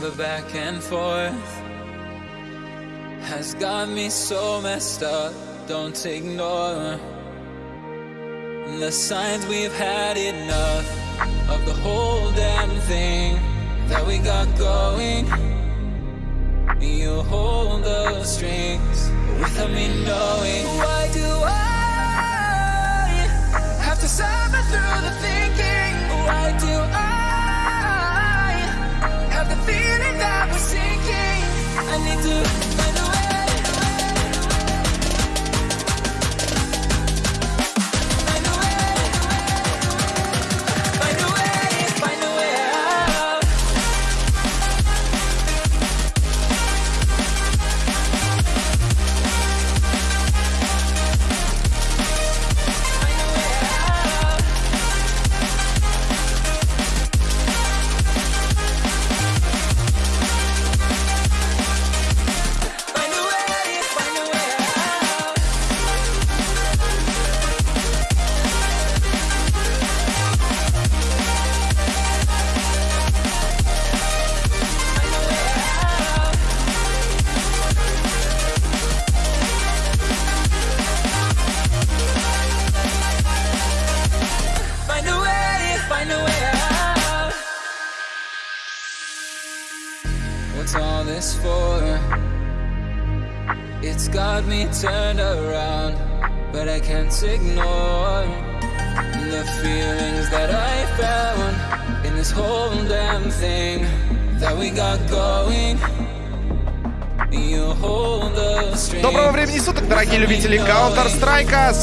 The back and forth has got me so messed up. Don't ignore the signs we've had enough of the whole damn thing that we got going. You hold the strings without me knowing. Why do I have to suffer through the thinking? Why do I I need to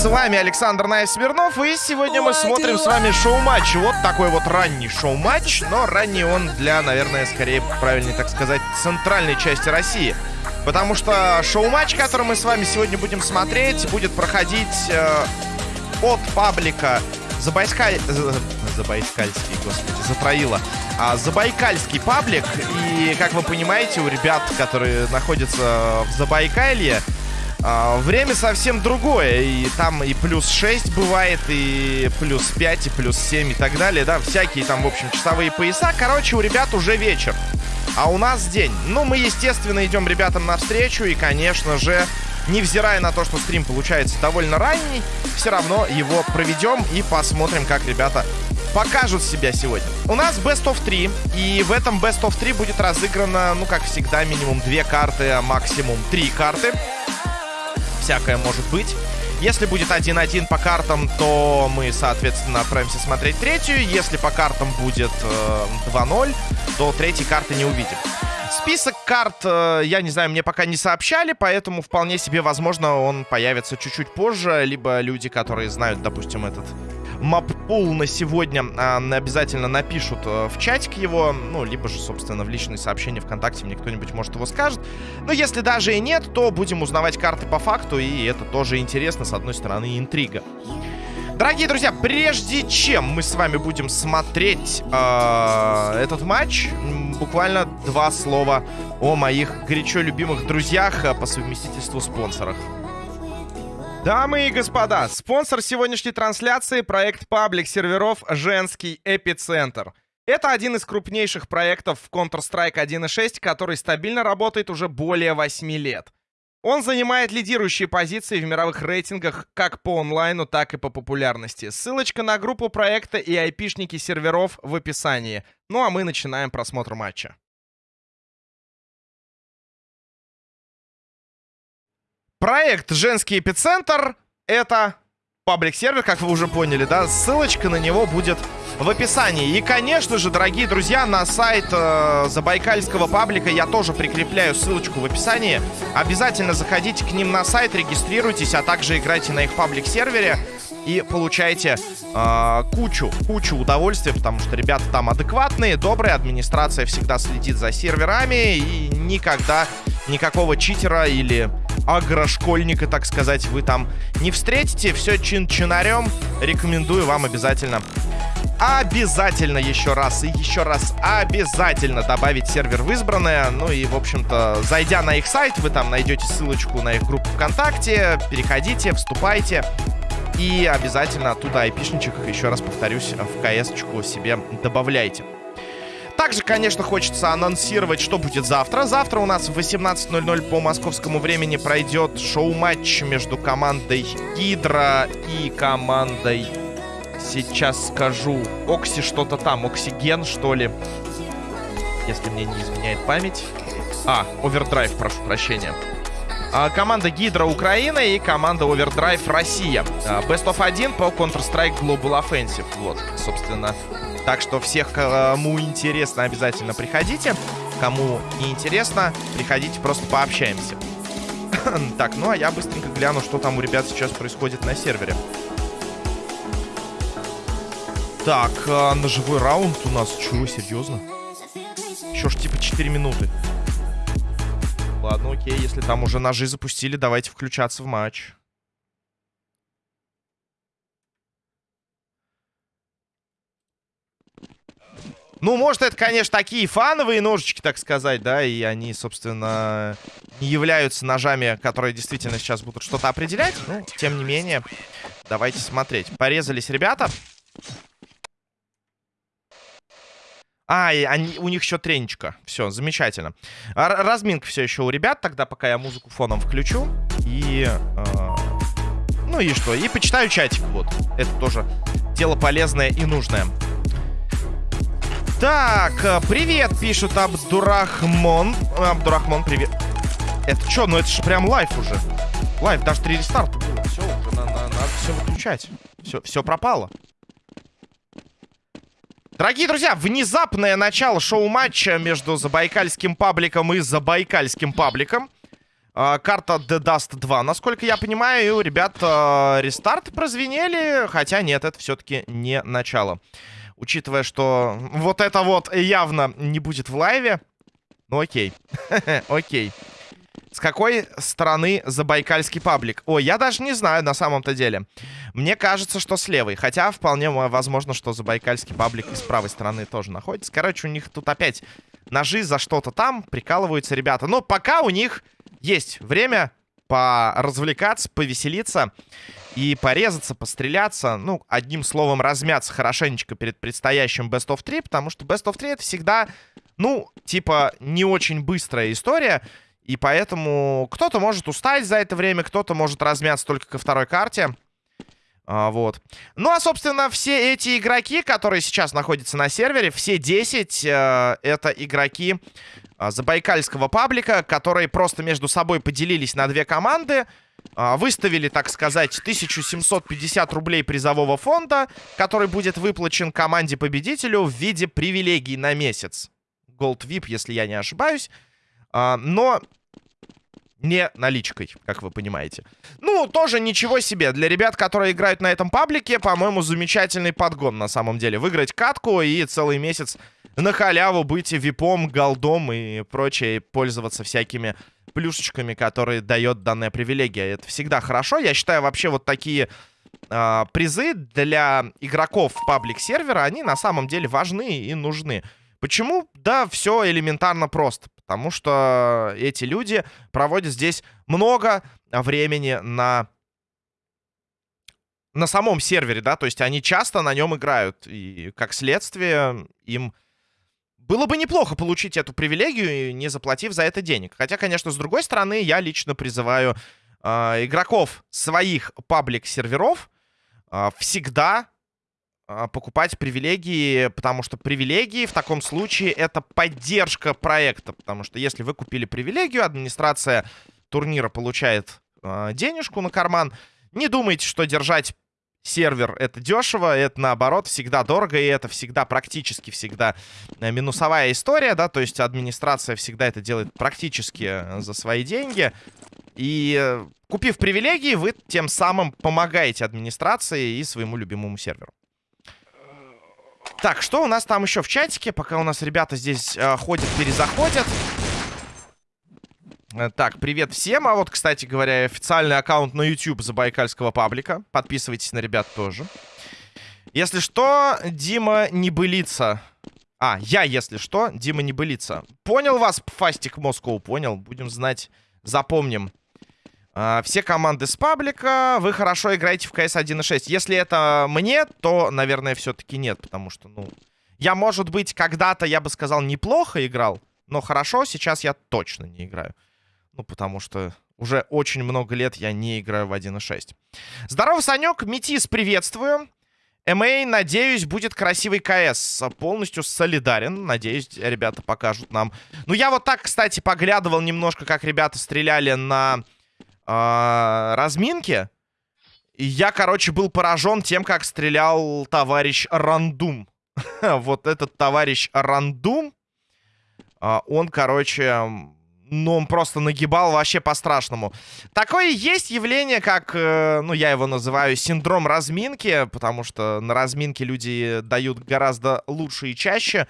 С вами Александр Наев Смирнов. И сегодня мы смотрим с вами шоу-матч. Вот такой вот ранний шоу-матч. Но ранний он для, наверное, скорее, правильнее так сказать, центральной части России. Потому что шоу-матч, который мы с вами сегодня будем смотреть, будет проходить э, от паблика Забайскаль... З- Забайкальский, господи, затроила. А, Забайкальский паблик. И, как вы понимаете, у ребят, которые находятся в Забайкалье, а, время совсем другое. И там и плюс 6 бывает, и плюс 5, и плюс 7, и так далее. Да, всякие там, в общем, часовые пояса. Короче, у ребят уже вечер. А у нас день. Ну, мы, естественно, идем ребятам навстречу. И, конечно же, невзирая на то, что стрим получается довольно ранний, все равно его проведем и посмотрим, как ребята покажут себя сегодня. У нас Best of 3, и в этом Best of 3 будет разыграно, ну, как всегда, минимум две карты, а максимум три карты. Всякое может быть. Если будет 1-1 по картам, то мы, соответственно, отправимся смотреть третью. Если по картам будет э, 2-0, то третьей карты не увидим. Список карт, э, я не знаю, мне пока не сообщали, поэтому вполне себе, возможно, он появится чуть-чуть позже. Либо люди, которые знают, допустим, этот маппул на сегодня, а, обязательно напишут э, в чатик его, ну, либо же, собственно, в личные сообщения ВКонтакте мне кто-нибудь, может, его скажет. Но если даже и нет, то будем узнавать карты по факту, и это тоже интересно, с одной стороны, интрига. Дорогие друзья, прежде чем мы с вами будем смотреть э, этот матч, буквально два слова о моих горячо любимых друзьях э, по совместительству спонсорах. Дамы и господа, спонсор сегодняшней трансляции — проект паблик серверов «Женский эпицентр». Это один из крупнейших проектов в Counter-Strike 1.6, который стабильно работает уже более 8 лет. Он занимает лидирующие позиции в мировых рейтингах как по онлайну, так и по популярности. Ссылочка на группу проекта и айпишники серверов в описании. Ну а мы начинаем просмотр матча. Проект «Женский эпицентр» — это паблик-сервер, как вы уже поняли, да? Ссылочка на него будет в описании. И, конечно же, дорогие друзья, на сайт э, Забайкальского паблика я тоже прикрепляю ссылочку в описании. Обязательно заходите к ним на сайт, регистрируйтесь, а также играйте на их паблик-сервере и получайте э, кучу, кучу удовольствия, потому что ребята там адекватные, добрые, администрация всегда следит за серверами и никогда никакого читера или агрошкольника, так сказать, вы там не встретите. Все чин-чинарем. Рекомендую вам обязательно обязательно еще раз и еще раз обязательно добавить сервер в избранное. Ну и, в общем-то, зайдя на их сайт, вы там найдете ссылочку на их группу ВКонтакте. Переходите, вступайте. И обязательно оттуда айпишничек, еще раз повторюсь, в КС-очку себе добавляйте. Также, конечно, хочется анонсировать, что будет завтра. Завтра у нас в 18.00 по московскому времени пройдет шоу-матч между командой Гидра и командой... Сейчас скажу. Окси что-то там. Оксиген, что ли. Если мне не изменяет память. А, Овердрайв, прошу прощения. А, команда Гидра Украина и команда Овердрайв Россия. А, Best of 1 по Counter-Strike Global Offensive. Вот, собственно, так что всех, кому интересно, обязательно приходите. Кому не интересно, приходите, просто пообщаемся. так, ну а я быстренько гляну, что там у ребят сейчас происходит на сервере. Так, а, ножевой раунд у нас. Чего, серьезно? Еще ж типа 4 минуты. Ладно, окей, если там уже ножи запустили, давайте включаться в матч. Ну, может, это, конечно, такие фановые ножички, так сказать, да, и они, собственно, не являются ножами, которые действительно сейчас будут что-то определять. Ну, тем не менее, давайте смотреть. Порезались ребята. А, и они, у них еще тренечка. Все, замечательно. Р разминка все еще у ребят. Тогда пока я музыку фоном включу. И... Э ну и что? И почитаю чатик, вот. Это тоже дело полезное и нужное. Так, э, привет, пишут Абдурахмон. Абдурахмон, привет. Это что? Ну это же прям live уже. Live, даже три рестарта было. Все, уже на, на, надо все выключать. Все, все пропало. Дорогие друзья, внезапное начало шоу-матча между Забайкальским пабликом и Забайкальским пабликом. Э, карта De Dust 2. Насколько я понимаю, у ребят рестарт прозвенели. Хотя нет, это все-таки не начало. Учитывая, что вот это вот явно не будет в лайве. Ну окей. окей. С какой стороны Забайкальский паблик? Ой, я даже не знаю на самом-то деле. Мне кажется, что с левой. Хотя вполне возможно, что Забайкальский паблик и с правой стороны тоже находится. Короче, у них тут опять ножи за что-то там. Прикалываются ребята. Но пока у них есть время поразвлекаться, повеселиться и порезаться, постреляться. Ну, одним словом, размяться хорошенечко перед предстоящим Best of 3. Потому что Best of 3 это всегда, ну, типа, не очень быстрая история. И поэтому кто-то может устать за это время, кто-то может размяться только ко второй карте. А, вот. Ну, а, собственно, все эти игроки, которые сейчас находятся на сервере, все 10, э, это игроки э, забайкальского паблика, которые просто между собой поделились на две команды, э, выставили, так сказать, 1750 рублей призового фонда, который будет выплачен команде-победителю в виде привилегий на месяц. Gold VIP, если я не ошибаюсь. А, но не наличкой, как вы понимаете. Ну, тоже ничего себе. Для ребят, которые играют на этом паблике, по-моему, замечательный подгон на самом деле. Выиграть катку и целый месяц на халяву быть випом, голдом и прочее, пользоваться всякими плюшечками, которые дает данная привилегия. Это всегда хорошо. Я считаю, вообще вот такие э, призы для игроков паблик-сервера, они на самом деле важны и нужны. Почему? Да, все элементарно просто. Потому что эти люди проводят здесь много времени на на самом сервере, да, то есть они часто на нем играют, и как следствие им было бы неплохо получить эту привилегию, не заплатив за это денег. Хотя, конечно, с другой стороны, я лично призываю э, игроков своих паблик-серверов э, всегда покупать привилегии, потому что привилегии в таком случае это поддержка проекта, потому что если вы купили привилегию, администрация турнира получает э, денежку на карман. Не думайте, что держать сервер это дешево, это наоборот всегда дорого, и это всегда практически всегда э, минусовая история, да, то есть администрация всегда это делает практически э, за свои деньги. И э, купив привилегии, вы тем самым помогаете администрации и своему любимому серверу. Так, что у нас там еще в чатике? Пока у нас ребята здесь э, ходят, перезаходят. Э, так, привет всем. А вот, кстати говоря, официальный аккаунт на YouTube Забайкальского паблика. Подписывайтесь на ребят тоже. Если что, Дима не былится. А, я, если что, Дима не былится. Понял вас, Фастик Москоу, понял. Будем знать, запомним. Uh, все команды с паблика, вы хорошо играете в CS 1.6. Если это мне, то, наверное, все-таки нет, потому что, ну, Я, может быть, когда-то, я бы сказал, неплохо играл, но хорошо сейчас я точно не играю. Ну, потому что уже очень много лет я не играю в 1.6. Здорово, Санек, Метис, приветствую. МА, надеюсь, будет красивый КС. Полностью солидарен. Надеюсь, ребята покажут нам. Ну, я вот так, кстати, поглядывал немножко, как ребята стреляли на э, разминке. И я, короче, был поражен тем, как стрелял товарищ Рандум. вот этот товарищ Рандум, э, он, короче, ну, он просто нагибал вообще по-страшному. Такое есть явление, как, э, ну, я его называю синдром разминки, потому что на разминке люди дают гораздо лучше и чаще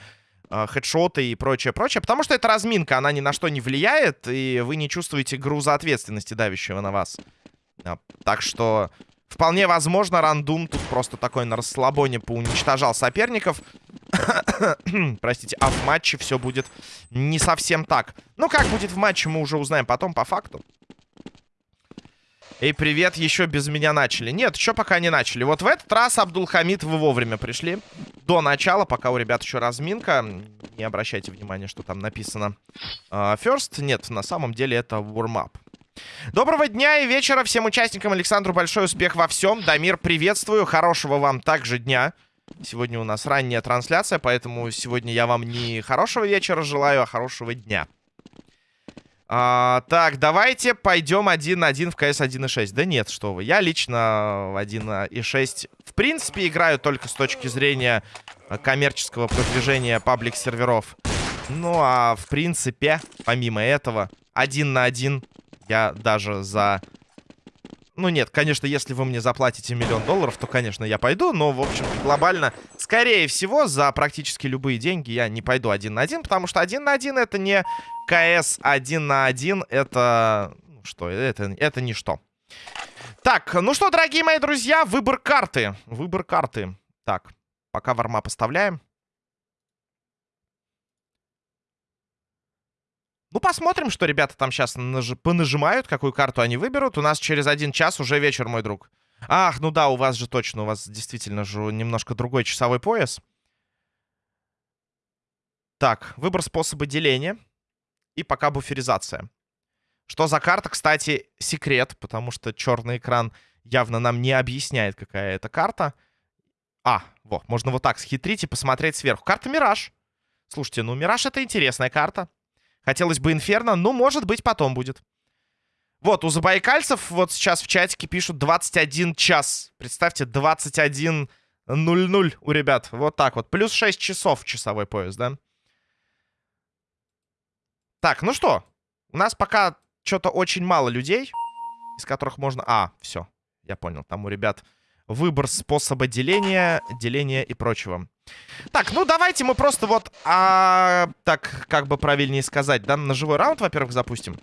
хедшоты и прочее, прочее. Потому что это разминка, она ни на что не влияет, и вы не чувствуете груза ответственности, давящего на вас. А, так что Вполне возможно, рандум тут просто такой на расслабоне поуничтожал соперников. Простите, а в матче все будет не совсем так. Ну, как будет в матче, мы уже узнаем потом по факту. Эй, привет, еще без меня начали. Нет, еще пока не начали. Вот в этот раз, Абдулхамид, вы вовремя пришли. До начала, пока у ребят еще разминка. Не обращайте внимания, что там написано. Uh, first, нет, на самом деле это warm-up. Доброго дня и вечера всем участникам. Александру большой успех во всем. Дамир, приветствую. Хорошего вам также дня. Сегодня у нас ранняя трансляция, поэтому сегодня я вам не хорошего вечера желаю, а хорошего дня. А, так, давайте пойдем один на один в КС 1.6. Да нет, что вы. Я лично в 1.6 в принципе играю только с точки зрения коммерческого продвижения паблик-серверов. Ну, а в принципе, помимо этого, один на один я даже за... Ну нет, конечно, если вы мне заплатите миллион долларов, то, конечно, я пойду. Но, в общем глобально, скорее всего, за практически любые деньги я не пойду один на один. Потому что один на один это не КС один на один. Это... Ну что, это, это ничто. Так, ну что, дорогие мои друзья, выбор карты. Выбор карты. Так, пока варма поставляем. Ну, посмотрим, что ребята там сейчас наж... понажимают, какую карту они выберут. У нас через один час уже вечер, мой друг. Ах, ну да, у вас же точно, у вас действительно же немножко другой часовой пояс. Так, выбор способа деления. И пока буферизация. Что за карта, кстати, секрет, потому что черный экран явно нам не объясняет, какая это карта. А, вот, можно вот так схитрить и посмотреть сверху. Карта Мираж. Слушайте, ну Мираж это интересная карта. Хотелось бы Инферно, но, может быть, потом будет. Вот, у забайкальцев вот сейчас в чатике пишут 21 час. Представьте, 21.00 у ребят. Вот так вот. Плюс 6 часов часовой пояс, да? Так, ну что? У нас пока что-то очень мало людей, из которых можно... А, все, я понял. Там у ребят выбор способа деления, деления и прочего. Так, ну давайте мы просто вот, а, так, как бы правильнее сказать, да, на живой раунд, во-первых, запустим.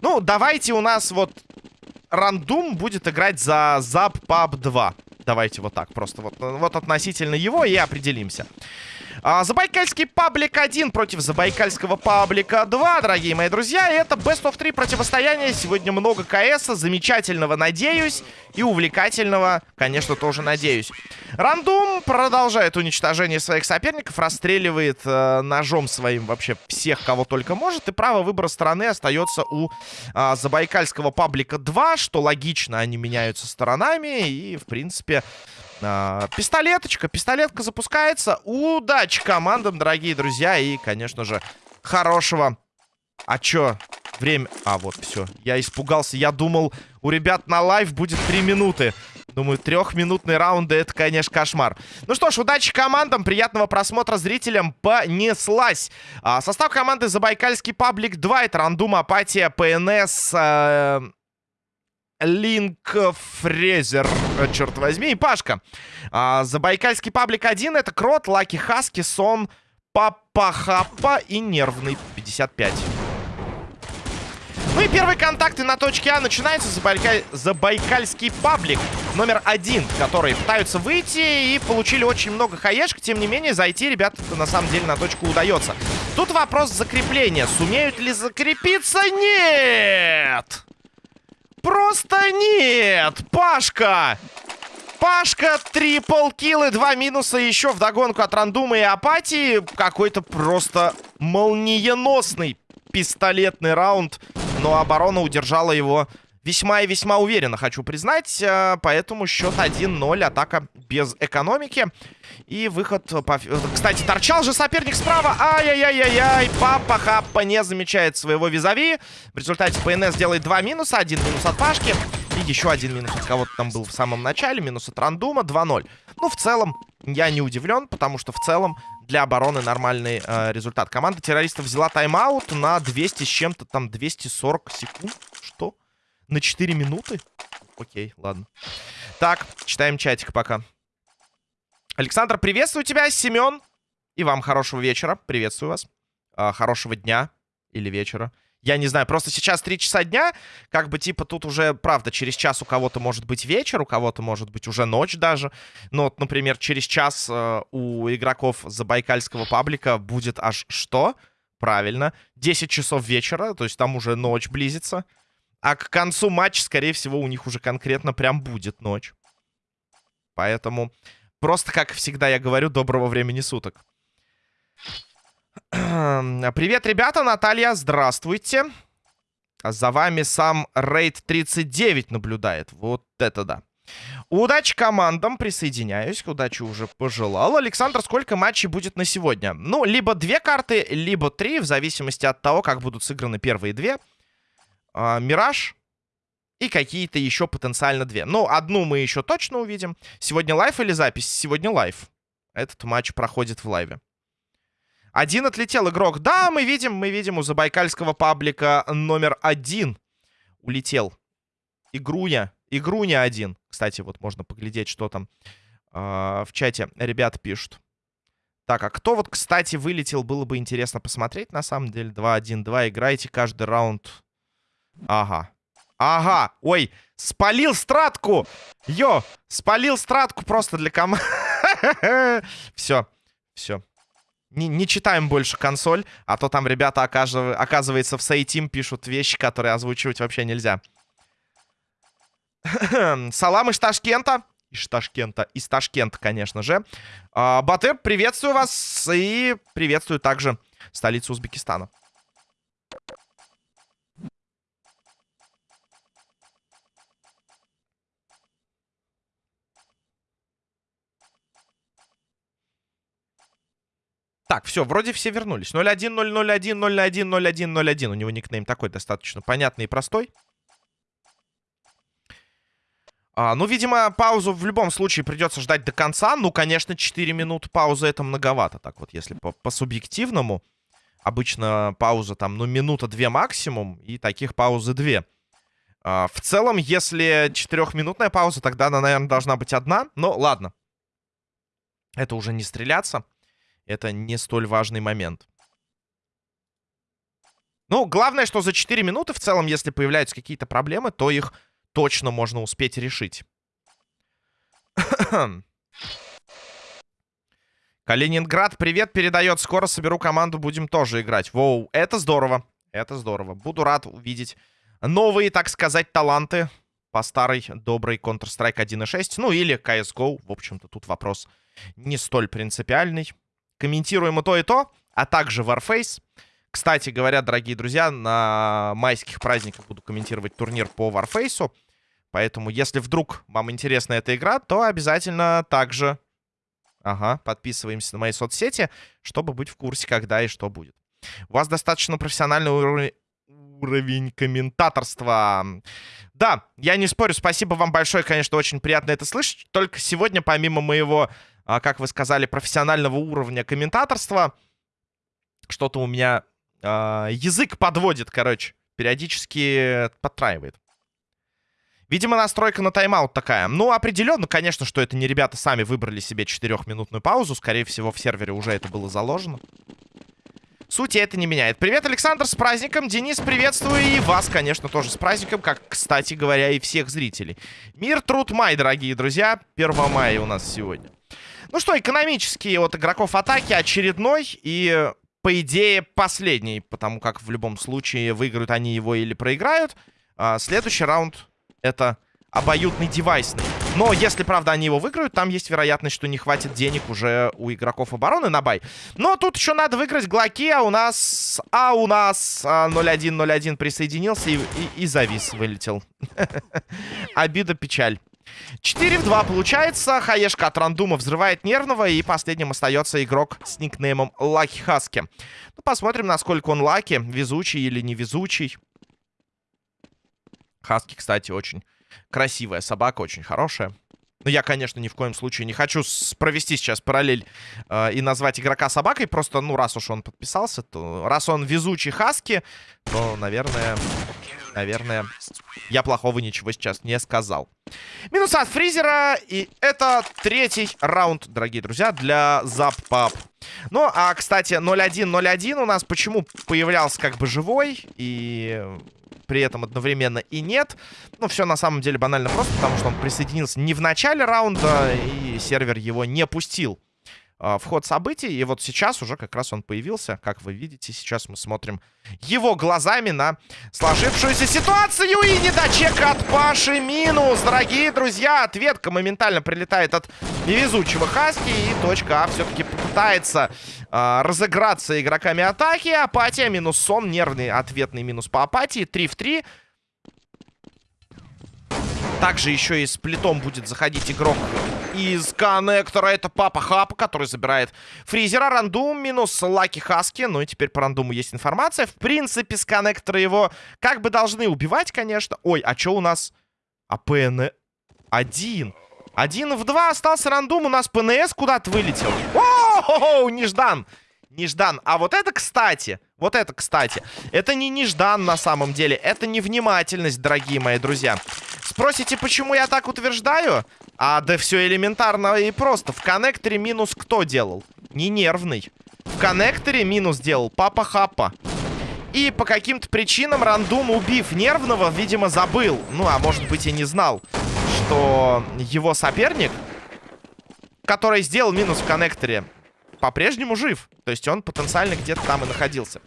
Ну, давайте у нас вот рандум будет играть за Zap Pub 2. Давайте вот так, просто вот, вот относительно его и определимся. А, Забайкальский паблик 1 против Забайкальского паблика 2, дорогие мои друзья. Это Best of 3 противостояние. Сегодня много КС, замечательного, надеюсь, и увлекательного, конечно, тоже надеюсь. Рандум продолжает уничтожение своих соперников, расстреливает э, ножом своим вообще всех, кого только может, и право выбора стороны остается у э, Забайкальского паблика 2, что логично, они меняются сторонами, и, в принципе... А, пистолеточка, пистолетка запускается. Удачи командам, дорогие друзья. И, конечно же, хорошего... А чё? Время... А, вот, все. Я испугался. Я думал, у ребят на live будет 3 минуты. Думаю, трехминутные раунды это, конечно, кошмар. Ну что ж, удачи командам, приятного просмотра зрителям. Понеслась. А, состав команды Забайкальский паблик 2. Это Рандум, Апатия, ПНС, э, Линк Фрезер, э, черт возьми, и Пашка. А, Забайкальский паблик 1 это Крот, Лаки Хаски, Сон, Папа Хапа и Нервный 55. Ну и первые контакты на точке А начинаются Забайкаль... Забайкальский паблик номер один, которые пытаются выйти и получили очень много хаешек. Тем не менее, зайти ребята на самом деле на точку удается. Тут вопрос закрепления. Сумеют ли закрепиться? Нет! Просто нет! Пашка! Пашка, трипл киллы, два минуса еще в догонку от рандума и апатии. Какой-то просто молниеносный пистолетный раунд. Но оборона удержала его весьма и весьма уверенно, хочу признать. Э, поэтому счет 1-0, атака без экономики. И выход по... Кстати, торчал же соперник справа. Ай-яй-яй-яй-яй. Папа Хаппа не замечает своего визави. В результате ПНС делает два минуса. Один минус от Пашки. И еще один минус от кого-то там был в самом начале. Минус от Рандума. 2-0. Ну, в целом, я не удивлен, потому что в целом для обороны нормальный э, результат. Команда террористов взяла тайм-аут на 200 с чем-то, там 240 секунд. Что? На 4 минуты? Окей, ладно. Так, читаем чатик пока. Александр, приветствую тебя, Семен. И вам хорошего вечера. Приветствую вас. А, хорошего дня или вечера. Я не знаю, просто сейчас 3 часа дня, как бы, типа, тут уже, правда, через час у кого-то может быть вечер, у кого-то может быть уже ночь даже. Но, вот, например, через час э, у игроков забайкальского паблика будет аж что? Правильно, 10 часов вечера, то есть там уже ночь близится. А к концу матча, скорее всего, у них уже конкретно прям будет ночь. Поэтому просто, как всегда я говорю, доброго времени суток. Привет, ребята, Наталья, здравствуйте. За вами сам Рейд 39 наблюдает. Вот это да. Удачи командам, присоединяюсь. Удачи уже пожелал. Александр, сколько матчей будет на сегодня? Ну, либо две карты, либо три, в зависимости от того, как будут сыграны первые две. А, Мираж и какие-то еще потенциально две. Ну, одну мы еще точно увидим. Сегодня live или запись? Сегодня live. Этот матч проходит в лайве. Один отлетел игрок. Да, мы видим, мы видим у забайкальского паблика номер один. Улетел. Игруня. Игруня один. Кстати, вот можно поглядеть, что там э, в чате ребят пишут. Так, а кто вот, кстати, вылетел, было бы интересно посмотреть, на самом деле. 2-1-2, играйте каждый раунд Ага. Ага. Ой, спалил стратку. Йо, спалил стратку просто для команды. Все. Все. Не, не читаем больше консоль, а то там ребята, оказывается, в Сейтим пишут вещи, которые озвучивать вообще нельзя. Салам из Ташкента. Из Ташкента. Из Ташкента, конечно же. А, Батыр, приветствую вас и приветствую также столицу Узбекистана. Так, все, вроде все вернулись. 01, 001, 01, 01, 01. У него никнейм такой достаточно понятный и простой. А, ну, видимо, паузу в любом случае придется ждать до конца. Ну, конечно, 4 минуты паузы это многовато. Так вот, если по, по. Обычно пауза там, ну, минута-две максимум. И таких паузы две. А, в целом, если четырехминутная пауза, тогда она, наверное, должна быть одна. Но ладно. Это уже не стреляться это не столь важный момент. Ну, главное, что за 4 минуты в целом, если появляются какие-то проблемы, то их точно можно успеть решить. Калининград, привет, передает. Скоро соберу команду, будем тоже играть. Воу, это здорово. Это здорово. Буду рад увидеть новые, так сказать, таланты по старой доброй Counter-Strike 1.6. Ну, или CSGO. В общем-то, тут вопрос не столь принципиальный комментируем и то, и то, а также Warface. Кстати говоря, дорогие друзья, на майских праздниках буду комментировать турнир по Warface. Поэтому, если вдруг вам интересна эта игра, то обязательно также... Ага, подписываемся на мои соцсети, чтобы быть в курсе, когда и что будет. У вас достаточно профессиональный уровень уровень комментаторства. Да, я не спорю, спасибо вам большое, конечно, очень приятно это слышать. Только сегодня, помимо моего как вы сказали, профессионального уровня комментаторства. Что-то у меня а, язык подводит, короче. Периодически подтраивает. Видимо, настройка на тайм-аут такая. Ну, определенно, конечно, что это не ребята сами выбрали себе четырехминутную паузу. Скорее всего, в сервере уже это было заложено. Сути это не меняет. Привет, Александр, с праздником. Денис, приветствую. И вас, конечно, тоже с праздником, как, кстати говоря, и всех зрителей. Мир, труд, май, дорогие друзья. 1 мая у нас сегодня. Ну что, экономический от игроков атаки очередной и, по идее, последний. Потому как в любом случае выиграют они его или проиграют. А, следующий раунд это обоюдный девайсный. Но если, правда, они его выиграют, там есть вероятность, что не хватит денег уже у игроков обороны на buy. Но тут еще надо выиграть Глоки, а у нас... А у нас 0-1-0-1 присоединился и, и, и завис, вылетел. Обида, печаль. 4 в 2 получается. Хаешка от рандума взрывает нервного. И последним остается игрок с никнеймом Lucky Husky. Ну, посмотрим, насколько он lucky. Везучий или невезучий. Хаски, кстати, очень красивая собака, очень хорошая. Но я, конечно, ни в коем случае не хочу провести сейчас параллель э, и назвать игрока собакой. Просто, ну, раз уж он подписался, то... Раз он везучий Хаски, то, наверное... Наверное, я плохого ничего сейчас не сказал. Минус от фризера. И это третий раунд, дорогие друзья, для Зап-Пап. Ну, а, кстати, 0-1-0-1 у нас почему появлялся как бы живой и при этом одновременно и нет. Ну, все на самом деле банально просто, потому что он присоединился не в начале раунда, и сервер его не пустил в ход событий. И вот сейчас уже как раз он появился. Как вы видите, сейчас мы смотрим его глазами на сложившуюся ситуацию. И недочека от Паши минус. Дорогие друзья, ответка моментально прилетает от невезучего Хаски. И точка А все-таки попытается э, разыграться игроками атаки. Апатия минус сон. Нервный ответный минус по апатии. 3 в 3. Также еще и с плитом будет заходить игрок из коннектора. Это Папа Хапа, который забирает фризера. Рандум минус Лаки Хаски. Ну и теперь по рандуму есть информация. В принципе, с коннектора его как бы должны убивать, конечно. Ой, а что у нас? А ПН... Один. Один в два остался рандум. У нас ПНС куда-то вылетел. О, неждан. Неждан. А вот это, кстати, вот это, кстати, это не неждан на самом деле. Это невнимательность, дорогие мои друзья. Спросите, почему я так утверждаю? А да все элементарно и просто. В коннекторе минус кто делал? Не нервный. В коннекторе минус делал Папа Хапа. И по каким-то причинам рандум, убив нервного, видимо, забыл. Ну, а может быть и не знал, что его соперник, который сделал минус в коннекторе, по-прежнему жив. То есть он потенциально где-то там и находился.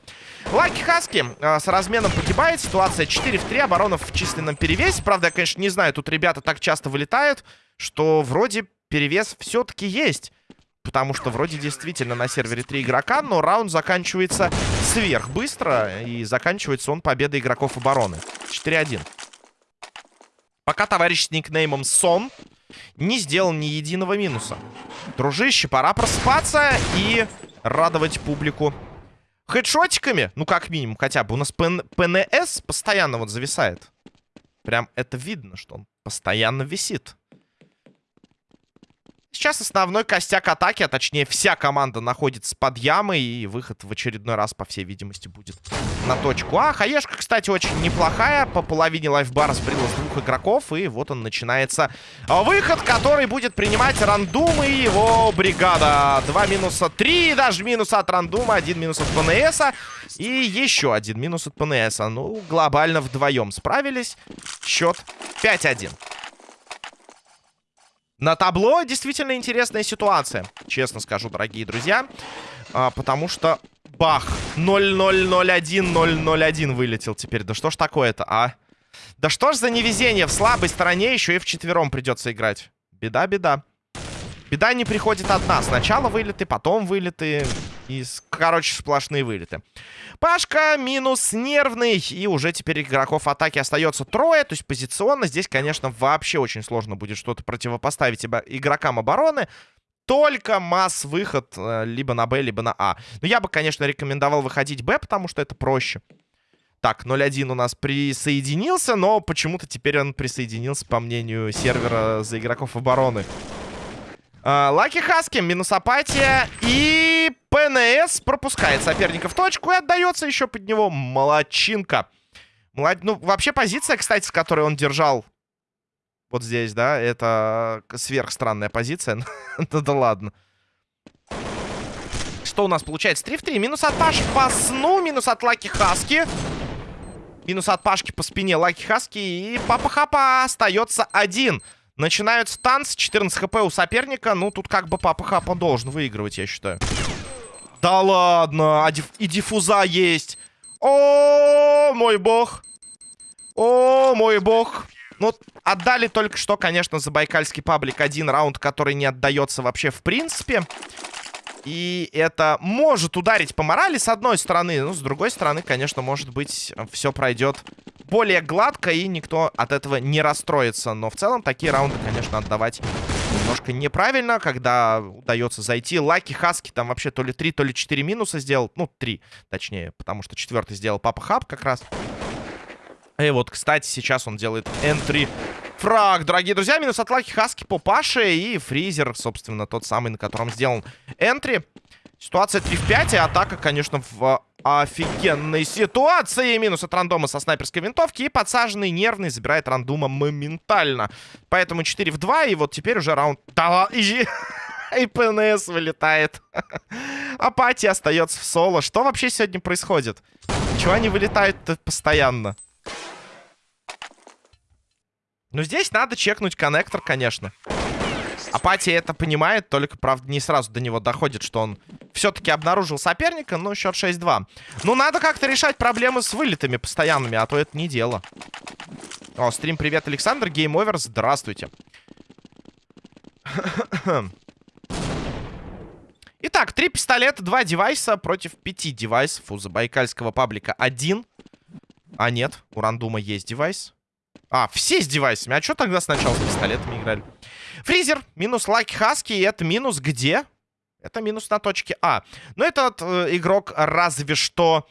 Лаки Хаски э, с разменом погибает. Ситуация 4 в 3. Оборона в численном перевесе. Правда, я, конечно, не знаю, тут ребята так часто вылетают, что вроде перевес все-таки есть. Потому что вроде действительно на сервере 3 игрока, но раунд заканчивается сверх быстро. И заканчивается он победой игроков обороны. 4-1. Пока товарищ с никнеймом Сон не сделал ни единого минуса. Дружище, пора просыпаться и радовать публику хедшотиками. Ну, как минимум, хотя бы. У нас ПН ПНС постоянно вот зависает. Прям это видно, что он постоянно висит. Сейчас основной костяк атаки, а точнее вся команда находится под ямой. И выход в очередной раз, по всей видимости, будет на точку А. Хаешка, кстати, очень неплохая. По половине лайфбара сбрилась двух игроков. И вот он начинается выход, который будет принимать рандум и его бригада. Два минуса, три даже минуса от рандума, один минус от ПНСа. И еще один минус от ПНСа. Ну, глобально вдвоем справились. Счет 5-1. На табло действительно интересная ситуация, честно скажу, дорогие друзья. А, потому что бах, 0-0-0-1-0-0-1 вылетел теперь. Да что ж такое-то, а? Да что ж за невезение, в слабой стороне еще и в четвером придется играть. Беда, беда. Беда не приходит одна. Сначала вылеты, потом вылеты. И, короче, сплошные вылеты. Пашка минус нервный. И уже теперь игроков атаки остается трое. То есть позиционно здесь, конечно, вообще очень сложно будет что-то противопоставить игрокам обороны. Только масс-выход э, либо на Б, либо на А. Но я бы, конечно, рекомендовал выходить Б, потому что это проще. Так, 0-1 у нас присоединился, но почему-то теперь он присоединился, по мнению сервера, за игроков обороны. Лаки Хаски, минус апатия. И ПНС пропускает соперника в точку и отдается еще под него молодчинка. Молод... Ну, вообще позиция, кстати, с которой он держал вот здесь, да, это сверхстранная позиция. ну да ладно. Что у нас получается? 3 в 3. Минус от Паши по сну, минус от Лаки Хаски. Минус от Пашки по спине Лаки Хаски. И Папа Хапа остается один. Начинаются танцы. 14 хп у соперника. Ну, тут как бы Папа Хапа должен выигрывать, я считаю. Да ладно. А диф и диффуза есть. О, мой бог. О, мой бог. Ну, Отдали только что, конечно, Забайкальский паблик один раунд, который не отдается вообще в принципе. И это может ударить по морали с одной стороны. Ну, с другой стороны, конечно, может быть, все пройдет более гладко, и никто от этого не расстроится. Но в целом такие раунды, конечно, отдавать немножко неправильно, когда удается зайти. Лаки Хаски там вообще то ли 3, то ли 4 минуса сделал. Ну, 3, точнее, потому что четвертый сделал Папа Хаб как раз. И вот, кстати, сейчас он делает энтри фраг, дорогие друзья. Минус от Лаки Хаски по Паше и Фризер, собственно, тот самый, на котором сделан энтри. Ситуация 3 в 5, и атака, конечно, в офигенной ситуации. Минус от рандома со снайперской винтовки. И подсаженный нервный забирает рандома моментально. Поэтому 4 в 2, и вот теперь уже раунд... Да, и... И ПНС вылетает. Апатия остается в соло. Что вообще сегодня происходит? Чего они вылетают постоянно? Ну, здесь надо чекнуть коннектор, конечно. Апатия это понимает, только, правда, не сразу до него доходит, что он все-таки обнаружил соперника, но счет 6-2. Ну, надо как-то решать проблемы с вылетами постоянными, а то это не дело. О, стрим, привет, Александр, Game Over, здравствуйте. Итак, три пистолета, два девайса против пяти девайсов у забайкальского паблика. Один. А нет, у рандума есть девайс. А, все с девайсами. А что тогда сначала с пистолетами играли? Фризер, минус Лаки Хаски. И это минус где? Это минус на точке А. Но этот э, игрок разве что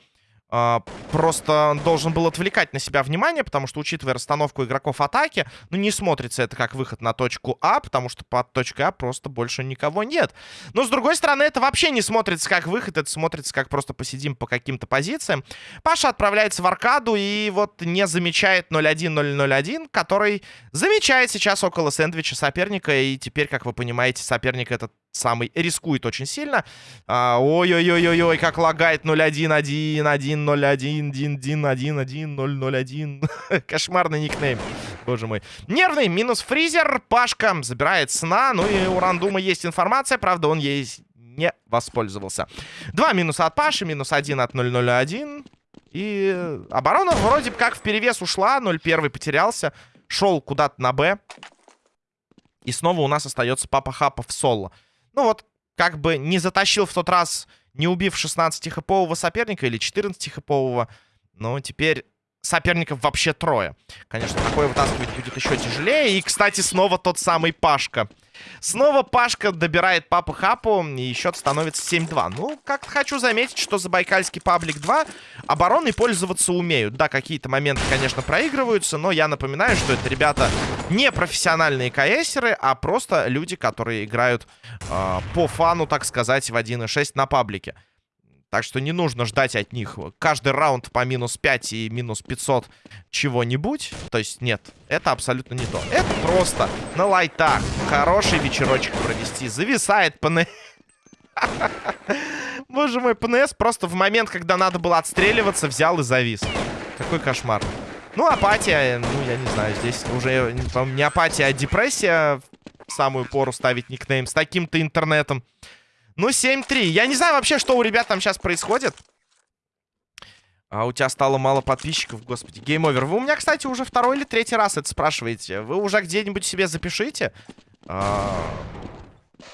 просто должен был отвлекать на себя внимание, потому что, учитывая расстановку игроков атаки, ну, не смотрится это как выход на точку А, потому что под точкой А просто больше никого нет. Но, с другой стороны, это вообще не смотрится как выход, это смотрится как просто посидим по каким-то позициям. Паша отправляется в аркаду и вот не замечает 0-1-0-0-1, который замечает сейчас около сэндвича соперника, и теперь, как вы понимаете, соперник этот самый рискует очень сильно. А, ой-ой-ой-ой-ой, как лагает 0-1-1-1-0-1-1-1-1-1-0-0-1. Кошмарный никнейм. Боже мой. Нервный, минус фризер. Пашка забирает сна. Ну и у Рандума есть информация, правда, он ей не воспользовался. Два минуса от Паши, минус один от 0-0-1. И оборона вроде как в перевес ушла. 0-1 потерялся. Шел куда-то на Б. И снова у нас остается Папа Хапа в соло. Ну вот, как бы не затащил в тот раз, не убив 16-хэпового соперника или 14-хэпового. Но теперь соперников вообще трое. Конечно, такое вытаскивать будет еще тяжелее. И, кстати, снова тот самый Пашка. Снова Пашка добирает Папу Хапу, и счет становится 7-2. Ну, как-то хочу заметить, что за Байкальский Паблик 2 обороной пользоваться умеют. Да, какие-то моменты, конечно, проигрываются, но я напоминаю, что это ребята не профессиональные КСеры, а просто люди, которые играют э, по фану, так сказать, в 1.6 на паблике. Так что не нужно ждать от них каждый раунд по минус 5 и минус 500 чего-нибудь. То есть нет, это абсолютно не то. Это просто на лайтах хороший вечерочек провести. Зависает ПНС. Боже мой, ПНС просто в момент, когда надо было отстреливаться, взял и завис. Какой кошмар. Ну, апатия, ну, я не знаю, здесь уже не апатия, а депрессия. В самую пору ставить никнейм с таким-то интернетом. Ну, 7-3. Я не знаю вообще, что у ребят там сейчас происходит. А у тебя стало мало подписчиков, господи. Game Over. Вы у меня, кстати, уже второй или третий раз это спрашиваете. Вы уже где-нибудь себе запишите а,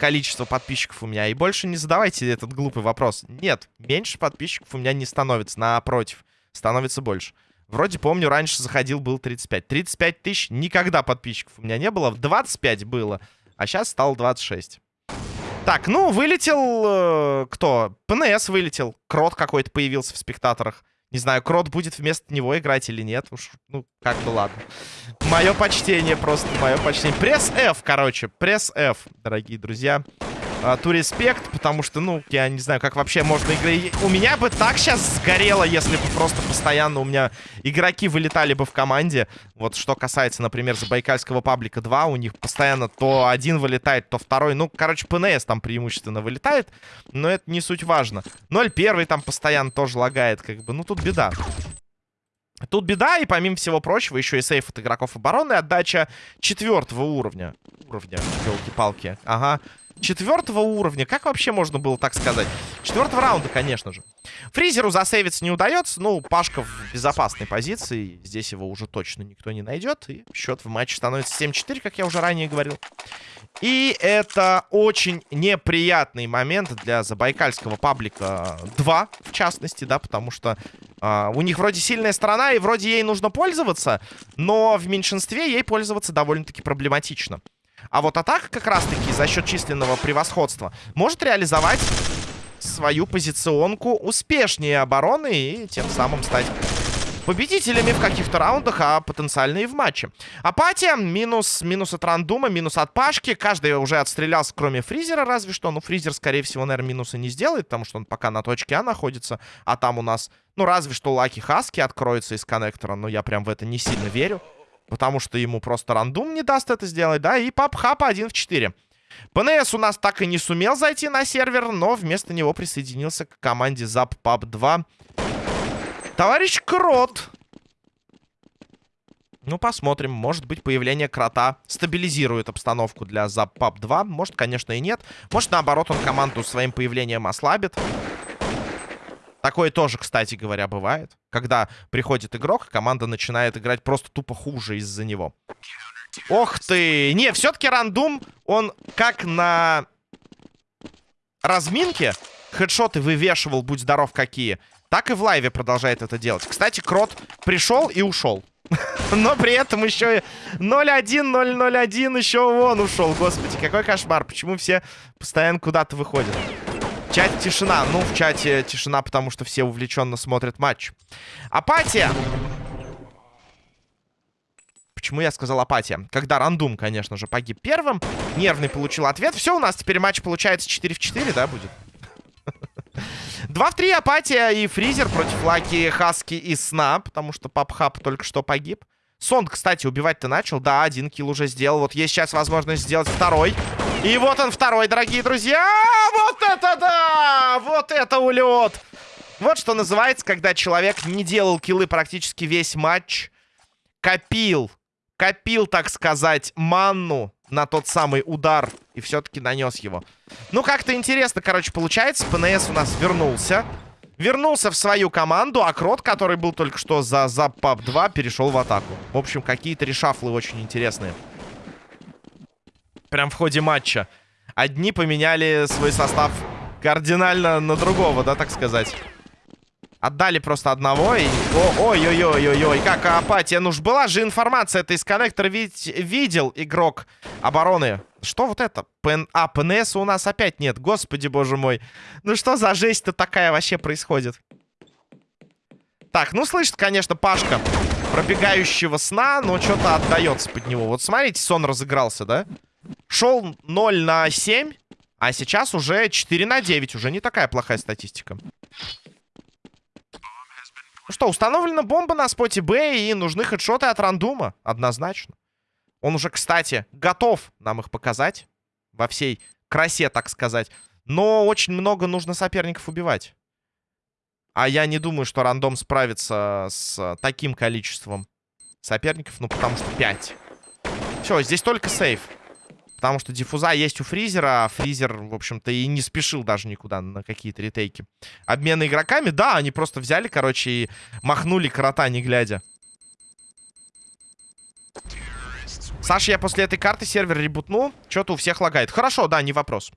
количество подписчиков у меня. И больше не задавайте этот глупый вопрос. Нет, меньше подписчиков у меня не становится. Напротив, становится больше. Вроде помню, раньше заходил, был 35. 35 тысяч никогда подписчиков у меня не было. 25 было, а сейчас стало 26. Так, ну, вылетел... Э, кто? ПНС вылетел. Крот какой-то появился в спектаторах. Не знаю, Крот будет вместо него играть или нет. Уж, ну, как бы ладно. Мое почтение просто, мое почтение. Пресс F, короче. Пресс F, дорогие друзья ту респект, потому что, ну, я не знаю, как вообще можно играть. У меня бы так сейчас сгорело, если бы просто постоянно у меня игроки вылетали бы в команде. Вот что касается, например, Забайкальского паблика 2, у них постоянно то один вылетает, то второй. Ну, короче, ПНС там преимущественно вылетает, но это не суть важно. 0-1 там постоянно тоже лагает, как бы. Ну, тут беда. Тут беда, и помимо всего прочего, еще и сейф от игроков обороны, отдача четвертого уровня. Уровня, елки-палки. Ага. Четвертого уровня. Как вообще можно было так сказать? Четвертого раунда, конечно же. Фризеру засейвиться не удается. Ну, Пашка в безопасной позиции. Здесь его уже точно никто не найдет. И счет в матче становится 7-4, как я уже ранее говорил. И это очень неприятный момент для забайкальского паблика 2, в частности, да, потому что э, у них вроде сильная сторона, и вроде ей нужно пользоваться, но в меньшинстве ей пользоваться довольно-таки проблематично. А вот атака как раз-таки за счет численного превосходства может реализовать свою позиционку успешнее обороны и тем самым стать победителями в каких-то раундах, а потенциально и в матче. Апатия, минус, минус от рандума, минус от Пашки. Каждый уже отстрелялся, кроме Фризера, разве что. Ну, Фризер, скорее всего, наверное, минуса не сделает, потому что он пока на точке А находится. А там у нас, ну, разве что Лаки Хаски откроется из коннектора. Но я прям в это не сильно верю. Потому что ему просто рандум не даст это сделать, да. И Пап Хапа 1 в 4. ПНС у нас так и не сумел зайти на сервер, но вместо него присоединился к команде Zap Pub 2. Товарищ Крот. Ну, посмотрим. Может быть, появление Крота стабилизирует обстановку для Запап 2. Может, конечно, и нет. Может, наоборот, он команду своим появлением ослабит. Такое тоже, кстати говоря, бывает. Когда приходит игрок, команда начинает играть просто тупо хуже из-за него. Ох ты! Не, все-таки рандум, он как на разминке хедшоты вывешивал, будь здоров какие так и в лайве продолжает это делать. Кстати, Крот пришел и ушел. Но при этом еще 0-1, 0-0-1 еще он ушел. Господи, какой кошмар. Почему все постоянно куда-то выходят? Чате тишина. Ну, в чате тишина, потому что все увлеченно смотрят матч. Апатия. Почему я сказал апатия? Когда рандум, конечно же, погиб первым. Нервный получил ответ. Все, у нас теперь матч получается 4 в 4, да, будет? 2 в 3 апатия и фризер против Lucky Husky и Сна, потому что Папхап только что погиб. Сон, кстати, убивать-то начал. Да, один kill уже сделал. Вот есть сейчас возможность сделать второй. И вот он второй, дорогие друзья. Вот это да! Вот это улет! Вот что называется, когда человек не делал киллы практически весь матч. Копил. Копил, так сказать, манну на тот самый удар и все-таки нанес его. Ну, как-то интересно, короче, получается. ПНС у нас вернулся. Вернулся в свою команду, а Крот, который был только что за Запап 2, перешел в атаку. В общем, какие-то решафлы очень интересные. Прям в ходе матча. Одни поменяли свой состав кардинально на другого, да, так сказать. Отдали просто одного и... Ой-ой-ой-ой-ой, как апатия. Ну ж была же информация, это из коннектора ведь видел игрок обороны. Что вот это? ПН... А, ПНС у нас опять нет. Господи, боже мой. Ну что за жесть-то такая вообще происходит? Так, ну слышит, конечно, Пашка пробегающего сна, но что-то отдается под него. Вот смотрите, сон разыгрался, да? Шел 0 на 7, а сейчас уже 4 на 9. Уже не такая плохая статистика. Ну что, установлена бомба на споте Б, и нужны хедшоты от рандума. Однозначно. Он уже, кстати, готов нам их показать. Во всей красе, так сказать. Но очень много нужно соперников убивать. А я не думаю, что рандом справится с таким количеством соперников. Ну, потому что 5. Все, здесь только сейф. Потому что диффуза есть у Фризера, а Фризер, в общем-то, и не спешил даже никуда на какие-то ретейки. Обмены игроками, да, они просто взяли, короче, и махнули крота, не глядя. Саша, я после этой карты сервер ребутнул. Что-то у всех лагает. Хорошо, да, не вопрос.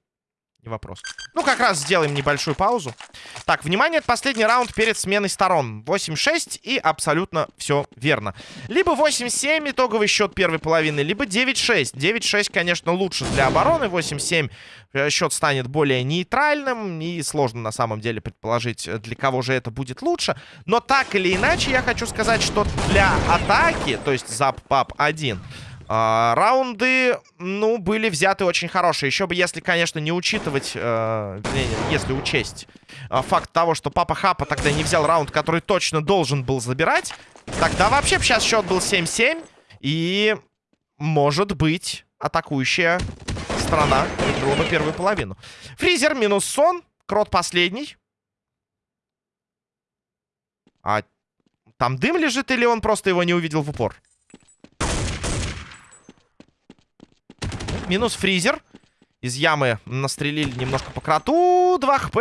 Вопрос. Ну, как раз сделаем небольшую паузу. Так, внимание, последний раунд перед сменой сторон. 8-6 и абсолютно все верно. Либо 8-7 итоговый счет первой половины, либо 9-6. 9-6, конечно, лучше для обороны. 8-7 э, счет станет более нейтральным. И сложно на самом деле предположить, э, для кого же это будет лучше. Но так или иначе, я хочу сказать, что для атаки, то есть зап-пап 1... А, раунды, ну, были взяты очень хорошие. Еще бы, если, конечно, не учитывать, э, если учесть э, факт того, что Папа Хапа тогда не взял раунд, который точно должен был забирать, тогда вообще сейчас счет был 7-7. И, может быть, атакующая страна выиграла бы первую половину. Фризер минус сон, Крот последний. А там дым лежит или он просто его не увидел в упор? Минус фризер. Из ямы настрелили немножко по кроту. 2 хп.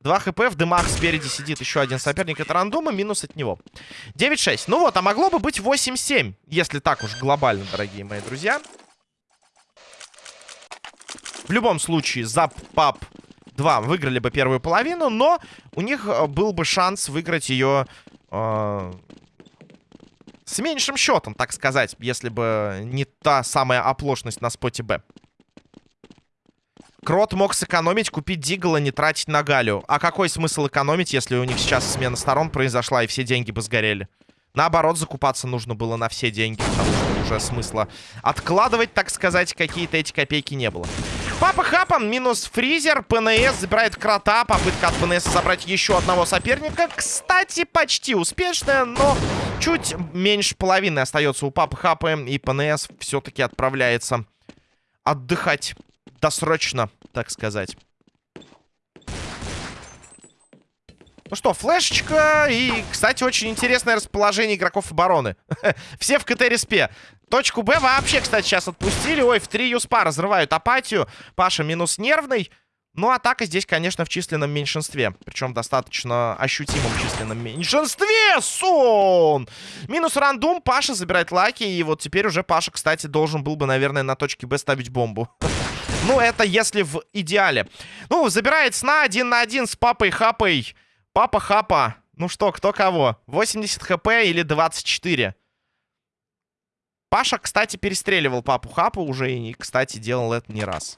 2 хп, в дымах спереди сидит еще один соперник. Это рандома, минус от него. 9-6. Ну вот, а могло бы быть 8-7, если так уж глобально, дорогие мои друзья. В любом случае, Зап, Пап 2 выиграли бы первую половину, но у них э, был бы шанс выиграть ее э, с меньшим счетом, так сказать, если бы не та самая оплошность на споте Б. Крот мог сэкономить, купить Дигла, не тратить на Галю. А какой смысл экономить, если у них сейчас смена сторон произошла и все деньги бы сгорели? Наоборот, закупаться нужно было на все деньги, потому что уже смысла откладывать, так сказать, какие-то эти копейки не было. Папа Хапан минус фризер. ПНС забирает крота. Попытка от ПНС собрать еще одного соперника. Кстати, почти успешная, но чуть меньше половины остается у Папы Хапа. И ПНС все-таки отправляется отдыхать досрочно, так сказать. Ну что, флешечка и, кстати, очень интересное расположение игроков обороны. Все в CT-респе. Точку Б вообще, кстати, сейчас отпустили. Ой, в три USP 'а разрывают апатию. Паша минус нервный. Ну, атака здесь, конечно, в численном меньшинстве. Причем достаточно ощутимом численном меньшинстве. Сон! Минус рандом. Паша забирает Lucky. И вот теперь уже Паша, кстати, должен был бы, наверное, на точке Б ставить бомбу. Ну, это если в идеале. Ну, забирает сна один на один с папой Хапой. Папа Хапа. Ну что, кто кого? 80 хп или 24? Паша, кстати, перестреливал папу Хапа уже. И, кстати, делал это не раз.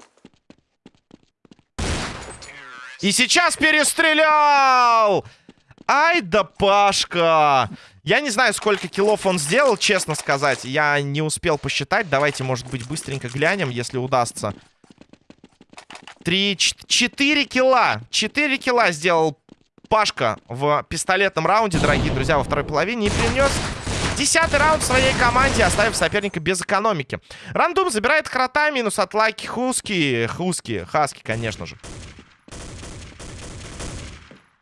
И сейчас перестрелял! Ай да Пашка! Я не знаю, сколько киллов он сделал, честно сказать. Я не успел посчитать. Давайте, может быть, быстренько глянем, если удастся. Три, четыре килла. Четыре килла сделал Пашка в пистолетном раунде, дорогие друзья, во второй половине. И принес десятый раунд своей команде, оставив соперника без экономики. Рандум забирает крота, минус от лайки Хуски. Хуски, Хаски, конечно же.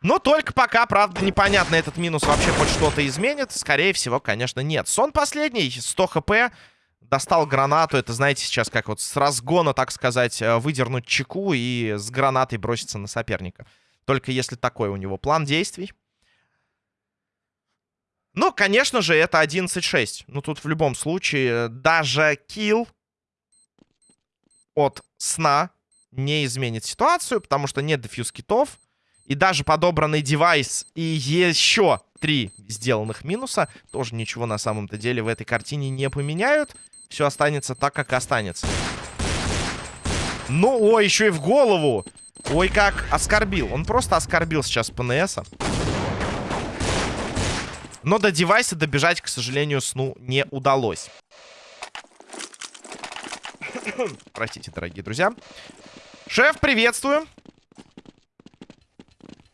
Но только пока, правда, непонятно, этот минус вообще хоть что-то изменит. Скорее всего, конечно, нет. Сон последний, 100 хп. Достал гранату. Это, знаете, сейчас как вот с разгона, так сказать, э, выдернуть чеку и с гранатой броситься на соперника. Только если такой у него план действий. Ну, конечно же, это 11-6. Ну, тут в любом случае даже килл от сна не изменит ситуацию, потому что нет дефьюз китов. И даже подобранный девайс и еще три сделанных минуса тоже ничего на самом-то деле в этой картине не поменяют. Все останется так, как останется. Ну, ой, еще и в голову. Ой, как оскорбил. Он просто оскорбил сейчас ПНСа. Но до девайса добежать, к сожалению, сну не удалось. Простите, дорогие друзья. Шеф, приветствую.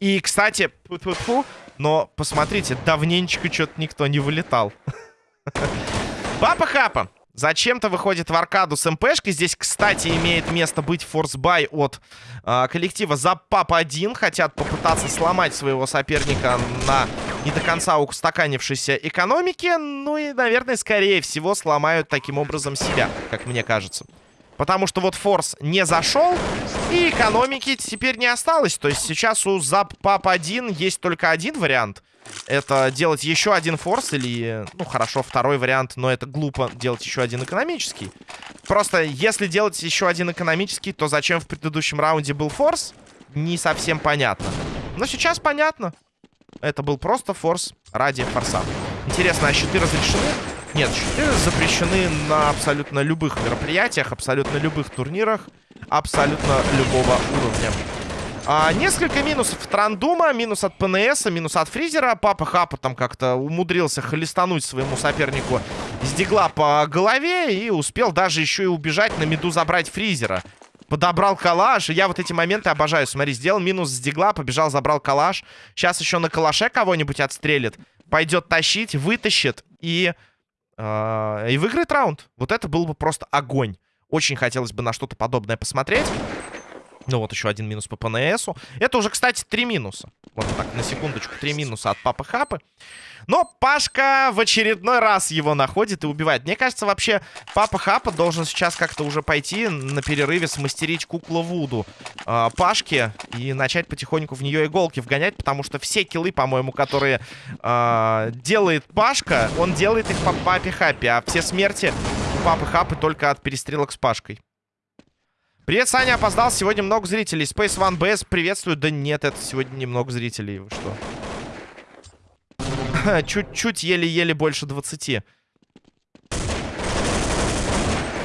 И, кстати, фу -фу -фу, но посмотрите, давненечко что-то никто не вылетал. Папа Хапа. Зачем-то выходит в аркаду с МПшкой. Здесь, кстати, имеет место быть форсбай от э, коллектива Запап-1. Хотят попытаться сломать своего соперника на не до конца устаканившейся экономике. Ну и, наверное, скорее всего, сломают таким образом себя, как мне кажется. Потому что вот форс не зашел, и экономики теперь не осталось. То есть сейчас у Запап-1 есть только один вариант — это делать еще один форс или, ну, хорошо, второй вариант, но это глупо делать еще один экономический. Просто, если делать еще один экономический, то зачем в предыдущем раунде был форс, не совсем понятно. Но сейчас понятно. Это был просто форс ради форса. Интересно, а щиты разрешены? Нет, щиты запрещены на абсолютно любых мероприятиях, абсолютно любых турнирах, абсолютно любого уровня. А, несколько минусов от рандума, минус от ПНС, минус от фризера. Папа Хапа там как-то умудрился холестануть своему сопернику с дигла по голове и успел даже еще и убежать на меду забрать фризера. Подобрал калаш. Я вот эти моменты обожаю. Смотри, сделал минус с дигла, побежал, забрал калаш. Сейчас еще на калаше кого-нибудь отстрелит. Пойдет тащить, вытащит и... Э, и выиграет раунд. Вот это был бы просто огонь. Очень хотелось бы на что-то подобное посмотреть. Ну вот еще один минус по ПНСу. Это уже, кстати, три минуса. Вот так, на секундочку, три минуса от Папы Хапы. Но Пашка в очередной раз его находит и убивает. Мне кажется, вообще Папа Хапа должен сейчас как-то уже пойти на перерыве смастерить куклу Вуду э, Пашке и начать потихоньку в нее иголки вгонять, потому что все киллы, по-моему, которые э, делает Пашка, он делает их по Папе Хапе, а все смерти Папы Хапы только от перестрелок с Пашкой. Привет, Саня, опоздал. Сегодня много зрителей. Space One BS приветствую. Да нет, это сегодня немного зрителей. Вы что? Чуть-чуть, еле-еле больше 20.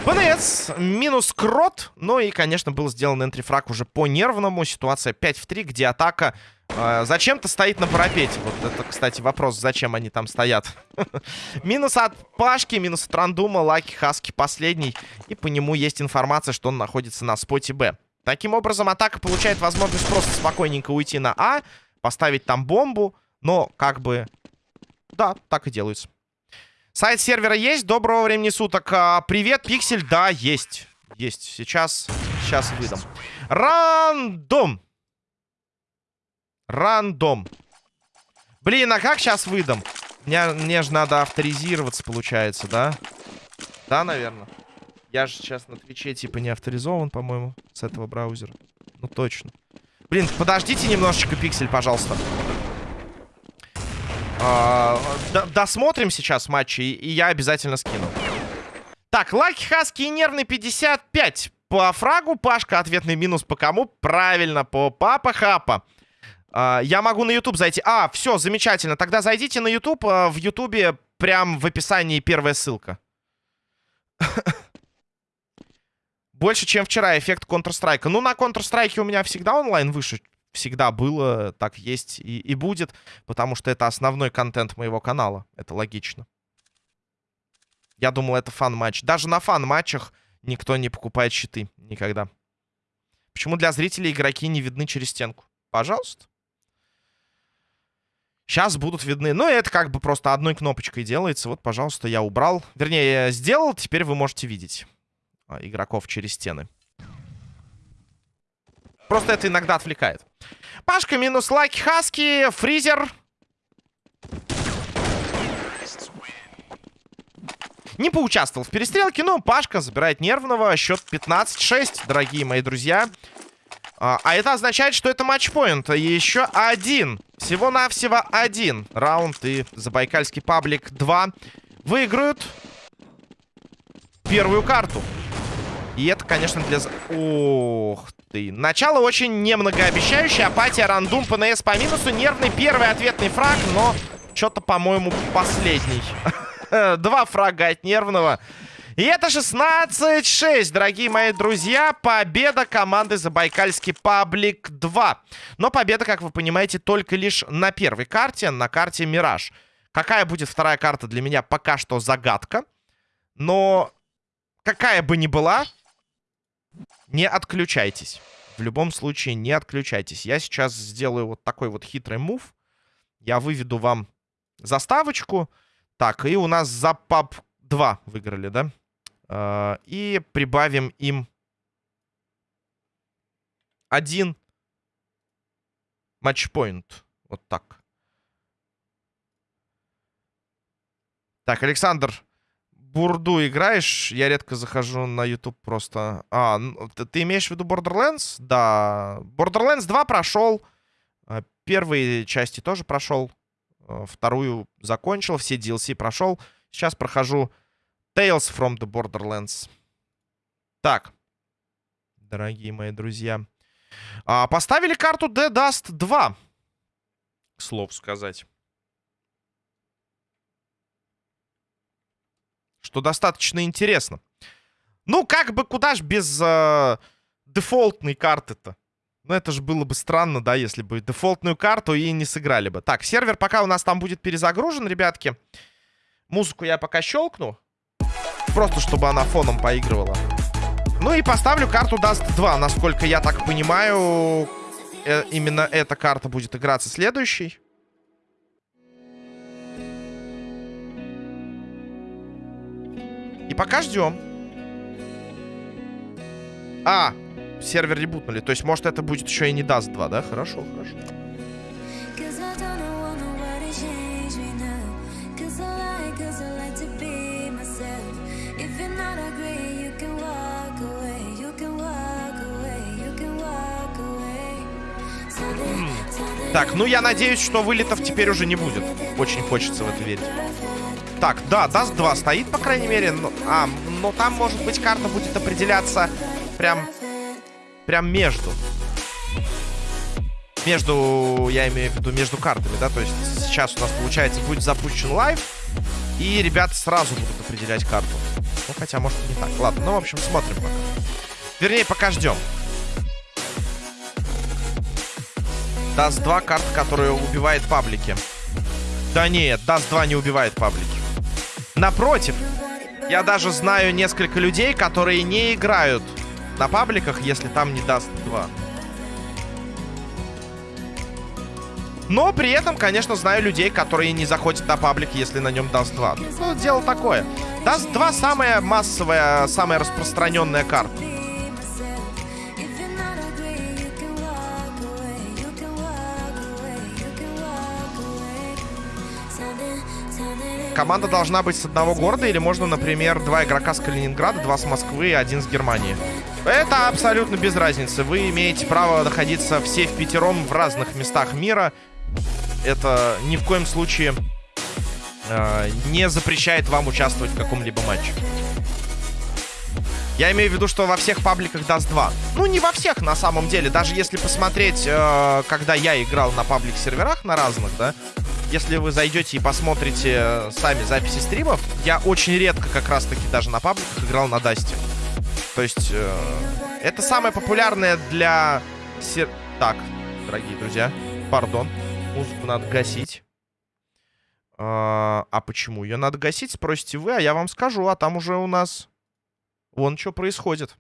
ПНС минус крот. Ну и, конечно, был сделан энтрифраг уже по нервному. Ситуация 5 в 3, где атака зачем-то стоит на парапете. Вот это, кстати, вопрос, зачем они там стоят. минус от Пашки, минус от Рандума, Лаки Хаски последний. И по нему есть информация, что он находится на споте Б. Таким образом, атака получает возможность просто спокойненько уйти на А, поставить там бомбу. Но, как бы, да, так и делается. Сайт сервера есть. Доброго времени суток. А, привет, Пиксель. Да, есть. Есть. Сейчас, сейчас выдам. Рандом. Рандом. Блин, а как сейчас выдам? Мне, мне же надо авторизироваться, получается, да? Да, наверное. Я же сейчас на Твиче типа не авторизован, по-моему, с этого браузера. Ну, точно. Блин, подождите немножечко, Пиксель, пожалуйста. А, досмотрим сейчас матчи, и, я обязательно скину. Так, Лаки Хаски и нервный 55 по фрагу. Пашка, ответный минус по кому? Правильно, по Папа Хапа. А, я могу на YouTube зайти. А, все, замечательно. Тогда зайдите на YouTube. А, в YouTube прям в описании первая ссылка. Больше, чем вчера, эффект Counter-Strike. Ну, на Counter-Strike у меня всегда онлайн выше всегда было, так есть и, и будет, потому что это основной контент моего канала. Это логично. Я думал, это фан-матч. Даже на фан-матчах никто не покупает щиты. Никогда. Почему для зрителей игроки не видны через стенку? Пожалуйста. Сейчас будут видны. Ну, это как бы просто одной кнопочкой делается. Вот, пожалуйста, я убрал. Вернее, я сделал. Теперь вы можете видеть а, игроков через стены. Просто это иногда отвлекает. Пашка минус Лаки Хаски. Фризер. Не поучаствовал в перестрелке, но Пашка забирает нервного. Счет 15-6, дорогие мои друзья. А, а это означает, что это матчпоинт. Еще один. Всего-навсего один раунд. И Забайкальский паблик 2 выиграют первую карту. И это, конечно, для... Ох ты. Начало очень немногообещающее. Апатия, рандум, ПНС по минусу. Нервный первый ответный фраг, но что-то, по-моему, последний. Два фрага от нервного. И это 16-6, дорогие мои друзья. Победа команды Забайкальский Паблик 2. Но победа, как вы понимаете, только лишь на первой карте, на карте Мираж. Какая будет вторая карта для меня пока что загадка. Но какая бы ни была, не отключайтесь. В любом случае, не отключайтесь. Я сейчас сделаю вот такой вот хитрый мув. Я выведу вам заставочку. Так, и у нас за паб 2 выиграли, да? Uh, и прибавим им один матчпоинт. Вот так. Так, Александр бурду играешь, я редко захожу на YouTube просто. А, ты, ты имеешь в виду Borderlands? Да. Borderlands 2 прошел. А, первые части тоже прошел. А, вторую закончил. Все DLC прошел. Сейчас прохожу Tales from the Borderlands. Так. Дорогие мои друзья. А, поставили карту The Dust 2. К слову сказать. что достаточно интересно. Ну, как бы куда ж без э, дефолтной карты-то? Ну, это же было бы странно, да, если бы дефолтную карту и не сыграли бы. Так, сервер пока у нас там будет перезагружен, ребятки. Музыку я пока щелкну. Просто, чтобы она фоном поигрывала. Ну и поставлю карту Dust 2. Насколько я так понимаю, э, именно эта карта будет играться следующей. И пока ждем. А, сервер ребутнули. То есть, может, это будет еще и не даст 2, да? Хорошо, хорошо. Так, ну я надеюсь, что вылетов теперь уже не будет. Очень хочется в это верить. Так, да, Dust 2 стоит, по крайней мере. Но, а, но там, может быть, карта будет определяться прям, прям между. Между, я имею в виду, между картами, да? То есть сейчас у нас, получается, будет запущен live. И ребята сразу будут определять карту. Ну, хотя, может, не так. Ладно, ну, в общем, смотрим пока. Вернее, пока ждем. Dust 2 карта, которая убивает паблики. Да нет, Dust 2 не убивает паблики. Напротив, я даже знаю несколько людей, которые не играют на пабликах, если там не Dust 2. Но при этом, конечно, знаю людей, которые не заходят на паблик, если на нем Dust 2. Ну, дело такое. Даст 2 самая массовая, самая распространенная карта. Команда должна быть с одного города, или можно, например, два игрока с Калининграда, два с Москвы и один с Германии. Это абсолютно без разницы. Вы имеете право находиться все в пятером в разных местах мира. Это ни в коем случае э, не запрещает вам участвовать в каком-либо матче. Я имею в виду, что во всех пабликах даст 2. Ну, не во всех, на самом деле. Даже если посмотреть, э, когда я играл на паблик-серверах, на разных, да, если вы зайдете и посмотрите э, сами записи стримов, я очень редко как раз-таки даже на пабликах играл на Дасте. То есть, э, это самое популярное для... сер- Так, дорогие друзья, пардон, музыку надо гасить. А а почему ее надо гасить, спросите вы, а я вам скажу, а там уже у нас... Вон что происходит.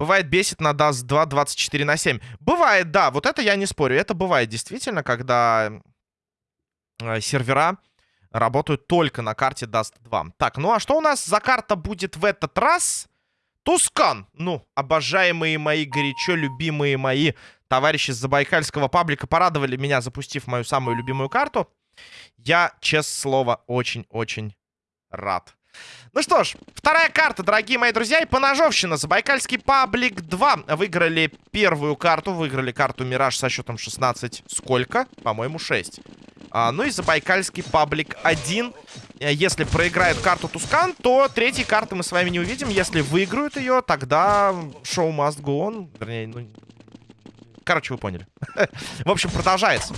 Бывает бесит на DAS 2 24 на 7. Бывает, да, вот это я не спорю. Это бывает действительно, когда э, сервера работают только на карте Dust 2. Так, ну а что у нас за карта будет в этот раз? Тускан. Ну, обожаемые мои, горячо любимые мои товарищи с Забайкальского паблика порадовали меня, запустив мою самую любимую карту. Я, честное слово, очень-очень рад. Ну что ж, вторая карта, дорогие мои друзья, и поножовщина. Забайкальский паблик 2 выиграли первую карту, выиграли карту Мираж со счетом 16. Сколько? По-моему, 6. А, ну и Забайкальский паблик 1. Э, Если проиграет карту Тускан, то третьей карты мы с вами не увидим. Если выиграют ее, тогда шоу must go on. Вернее, ну... Короче, вы поняли. В общем, продолжается.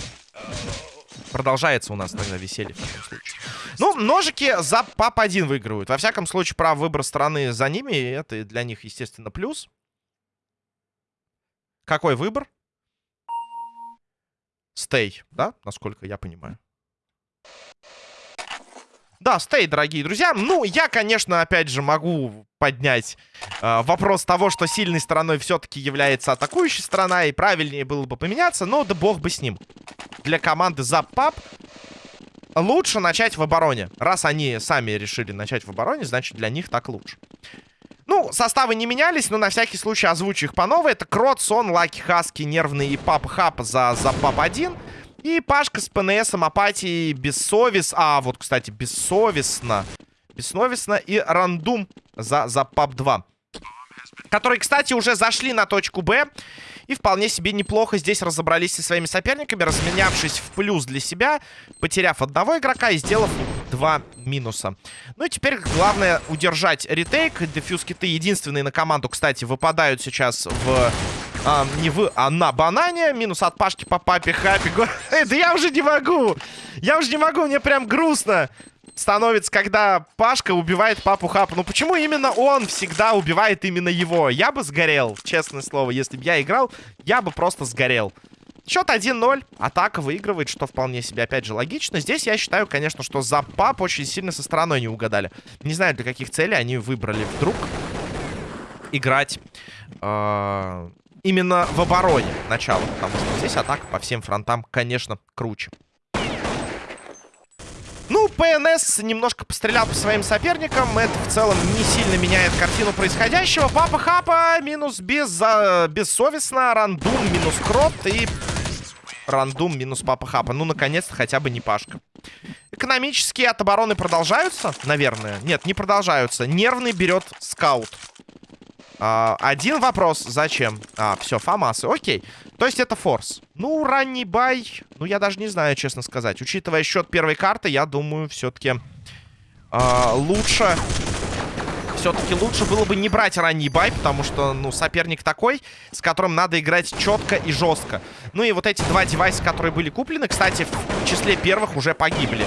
Продолжается у нас тогда веселье в таком случае. Ну, ножики за ПАП-1 выигрывают. Во всяком случае, право выбора страны за ними. И это для них, естественно, плюс. Какой выбор? Стей, да? Насколько я понимаю. Да, стей, дорогие друзья. Ну, я, конечно, опять же, могу поднять э, вопрос того, что сильной стороной все-таки является атакующая сторона, и правильнее было бы поменяться, но да бог бы с ним. Для команды за ПАП лучше начать в обороне. Раз они сами решили начать в обороне, значит, для них так лучше. Ну, составы не менялись, но на всякий случай озвучу их по новой. Это Крот, Сон, Лаки, Хаски, Нервный и Пап Хап за, за Пап-1. И Пашка с ПНСом, Апатией, Бессовес... А, вот, кстати, Бессовестно. Бессовестно и Рандум за, за Пап-2. Которые, кстати, уже зашли на точку Б. И вполне себе неплохо здесь разобрались со своими соперниками, разменявшись в плюс для себя, потеряв одного игрока и сделав два минуса. Ну и теперь главное удержать ретейк. Дефьюз киты единственные на команду, кстати, выпадают сейчас в... а, не в, а на банане. Минус от Пашки по папе Хапи. Эй, да я уже не могу! Я уже не могу, мне прям грустно становится, когда Пашка убивает папу Хапа. Ну почему именно он всегда убивает именно его? Я бы сгорел, честное слово. Если бы я играл, я бы просто сгорел. Счет 1-0. Атака выигрывает, что вполне себе, опять же, логично. Здесь я считаю, конечно, что за пап очень сильно со стороной не угадали. Не знаю, для каких целей они выбрали вдруг играть э, именно в обороне начало. Потому что здесь атака по всем фронтам, конечно, круче. Ну, ПНС немножко пострелял по своим соперникам. Это в целом не сильно меняет картину происходящего. Папа Хапа минус без, а, бессовестно. Рандум минус Крот и рандум минус Папа Хапа. Ну, наконец-то хотя бы не Пашка. Экономические от обороны продолжаются, наверное. Нет, не продолжаются. Нервный берет скаут. А, один вопрос. Зачем? А, все, фамасы. Окей. То есть это форс. Ну, ранний buy. Ну, я даже не знаю, честно сказать. Учитывая счет первой карты, я думаю, все-таки а, лучше... Все-таки лучше было бы не брать ранний buy, потому что, ну, соперник такой, с которым надо играть четко и жестко. Ну и вот эти два девайса, которые были куплены, кстати, в числе первых уже погибли.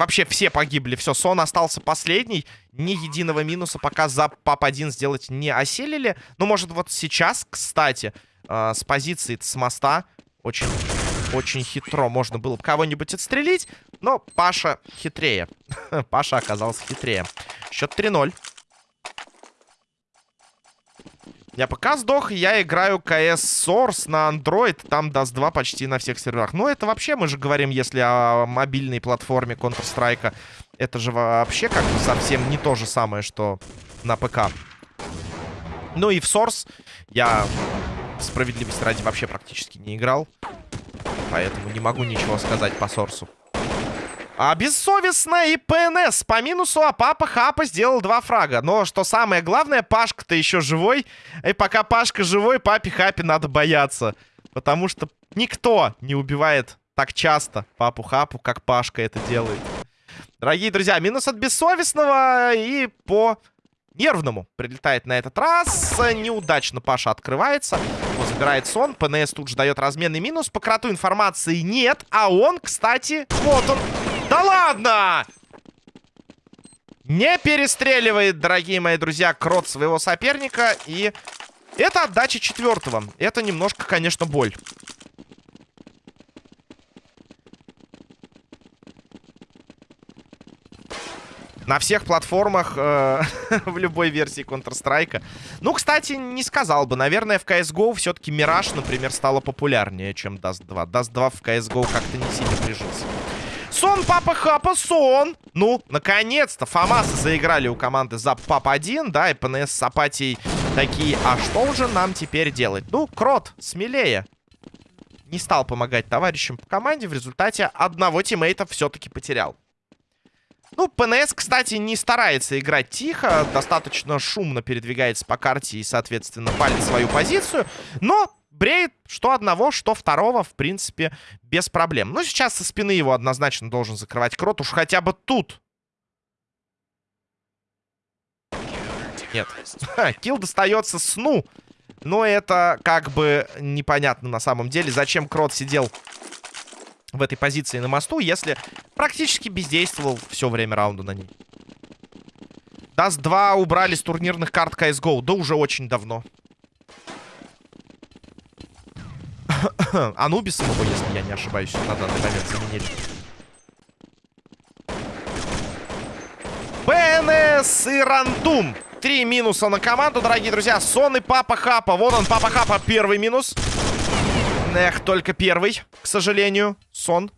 Вообще все погибли. Все, Сон остался последний. Ни единого минуса пока за ПАП-1 сделать не оселили. Ну, может, вот сейчас, кстати, э, с позиции с моста очень, очень хитро можно было бы кого-нибудь отстрелить. Но Паша хитрее. Паша оказался хитрее. Счет 3-0. Я пока сдох, я играю CS Source на Android, там Dust 2 почти на всех серверах. Ну, это вообще, мы же говорим, если о мобильной платформе Counter-Strike, это же вообще как бы совсем не то же самое, что на ПК. Ну и в Source я справедливости ради вообще практически не играл. Поэтому не могу ничего сказать по Сорсу. А бессовестно и ПНС по минусу, а папа Хапа сделал два фрага. Но что самое главное, Пашка-то еще живой. И пока Пашка живой, папе Хапе надо бояться. Потому что никто не убивает так часто папу Хапу, как Пашка это делает. Дорогие друзья, минус от бессовестного и по нервному прилетает на этот раз. Неудачно Паша открывается. Он забирает сон. ПНС тут же дает разменный минус. По кроту информации нет. А он, кстати, вот он. Да ладно! Не перестреливает, дорогие мои друзья, крот своего соперника. И это отдача четвертого. Это немножко, конечно, боль. На всех платформах э, в любой версии Counter-Strike. Ну, кстати, не сказал бы. Наверное, в CSGO все-таки Мираж, например, стала популярнее, чем Dust 2. Dust 2 в CSGO как-то не сильно прижился. Сон, папа, хапа, сон. Ну, наконец-то Фамасы заиграли у команды за папа 1, да, и ПНС с Апатией такие, а что же нам теперь делать? Ну, Крот, смелее. Не стал помогать товарищам по команде, в результате одного тиммейта все-таки потерял. Ну, ПНС, кстати, не старается играть тихо, достаточно шумно передвигается по карте и, соответственно, палит свою позицию, но бреет что одного, что второго, в принципе, без проблем. Ну, сейчас со спины его однозначно должен закрывать Крот, уж хотя бы тут. Нет. Килл достается сну. Но это как бы непонятно на самом деле, зачем Крот сидел в этой позиции на мосту, если практически бездействовал все время раунда на ней. Dust 2 убрали с турнирных карт CSGO. Да уже очень давно. Анубисом его, если я не ошибаюсь, на данный момент заменили. БНС и Рандум. Три минуса на команду, дорогие друзья. Сон и Папа Хапа. Вон он, Папа Хапа, первый минус. Эх, только первый, к сожалению. Сон.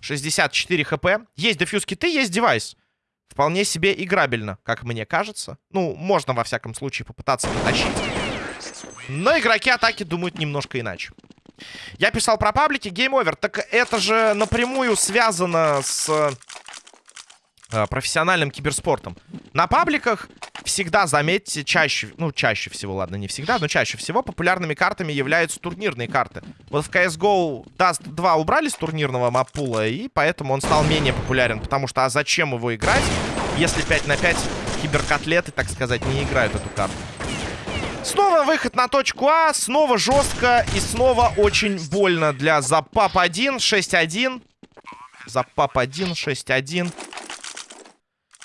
64 хп. Есть defuse kit ы, есть девайс. Вполне себе играбельно, как мне кажется. Ну, можно, во всяком случае, попытаться потащить. Но игроки атаки думают немножко иначе. Я писал про паблики, Game Over. Так это же напрямую связано с э, профессиональным киберспортом. На пабликах всегда, заметьте, чаще, ну, чаще всего, ладно, не всегда, но чаще всего популярными картами являются турнирные карты. Вот в CSGO Dust 2 убрали с турнирного маппула, и поэтому он стал менее популярен, потому что, а зачем его играть, если 5 на 5 киберкотлеты, так сказать, не играют эту карту? Снова выход на точку А, снова жестко и снова очень больно для Запап 1, 6-1. Запап 1, 6-1.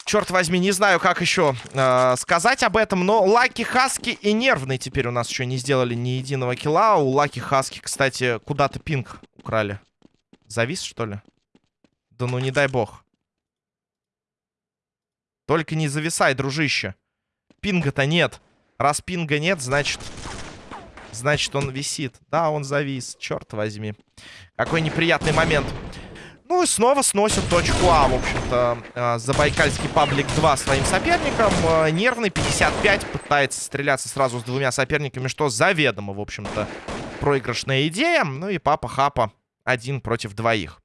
Черт возьми, не знаю, как еще э, сказать об этом, но Лаки Хаски и Нервный теперь у нас еще не сделали ни единого килла. У Лаки Хаски, кстати, куда-то пинг украли. Завис, что ли? Да ну не дай бог. Только не зависай, дружище. Пинга-то нет. Раз пинга нет, значит... Значит, он висит. Да, он завис. Черт возьми. Какой неприятный момент. Ну и снова сносят точку А, в общем-то, э, Забайкальский паблик 2 своим соперником. Э, нервный 55 пытается стреляться сразу с двумя соперниками, что заведомо, в общем-то, проигрышная идея. Ну и Папа Хапа один против двоих.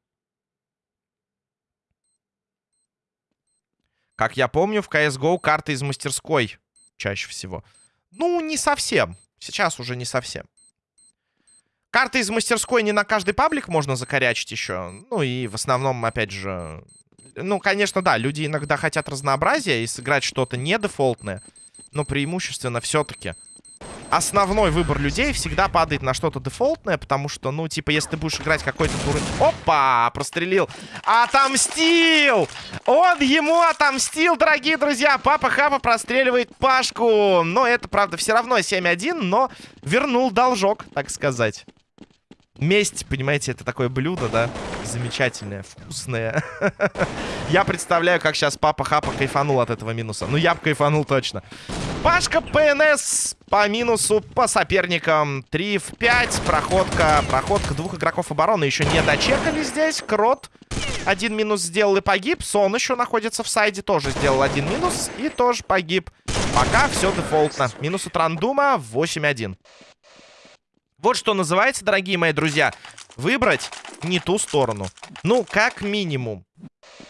Как я помню, в CSGO карты из мастерской чаще всего. Ну, не совсем. Сейчас уже не совсем. Карты из мастерской не на каждый паблик можно закорячить еще. Ну и в основном, опять же... Ну, конечно, да, люди иногда хотят разнообразия и сыграть что-то не дефолтное. Но преимущественно все-таки основной выбор людей всегда падает на что-то дефолтное, потому что, ну, типа, если ты будешь играть какой-то турнир... Опа! Прострелил! Отомстил! Он ему отомстил, дорогие друзья! Папа Хапа простреливает Пашку! Но это, правда, все равно 7-1, но вернул должок, так сказать. Месть, понимаете, это такое блюдо, да? Замечательное, вкусное. я представляю, как сейчас папа Хапа кайфанул от этого минуса. Ну, я бы кайфанул точно. Пашка ПНС по минусу по соперникам. 3 в 5. Проходка. Проходка двух игроков обороны еще не дочекали здесь. Крот один минус сделал и погиб. Сон еще находится в сайде. Тоже сделал один минус и тоже погиб. Пока все дефолтно. Минус от рандума 8-1. Вот что называется, дорогие мои друзья, выбрать не ту сторону. Ну, как минимум.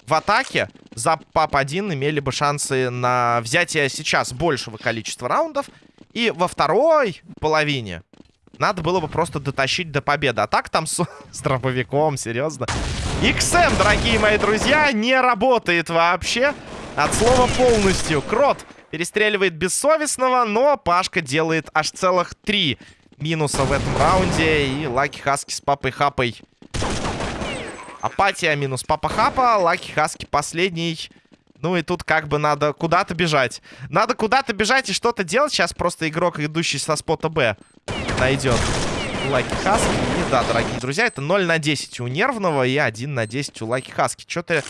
В атаке за ПАП-1 имели бы шансы на взятие сейчас большего количества раундов. И во второй половине надо было бы просто дотащить до победы. А так там с, с дробовиком, серьезно. XM, дорогие мои друзья, не работает вообще. От слова полностью. Крот перестреливает бессовестного, но Пашка делает аж целых три минуса в этом раунде. И Лаки Хаски с Папой Хапой. Апатия минус Папа Хапа. Лаки Хаски последний. Ну и тут как бы надо куда-то бежать. Надо куда-то бежать и что-то делать. Сейчас просто игрок, идущий со спота Б, найдет Лаки Хаски. И да, дорогие друзья, это 0 на 10 у Нервного и 1 на 10 у Лаки Хаски. Что-то...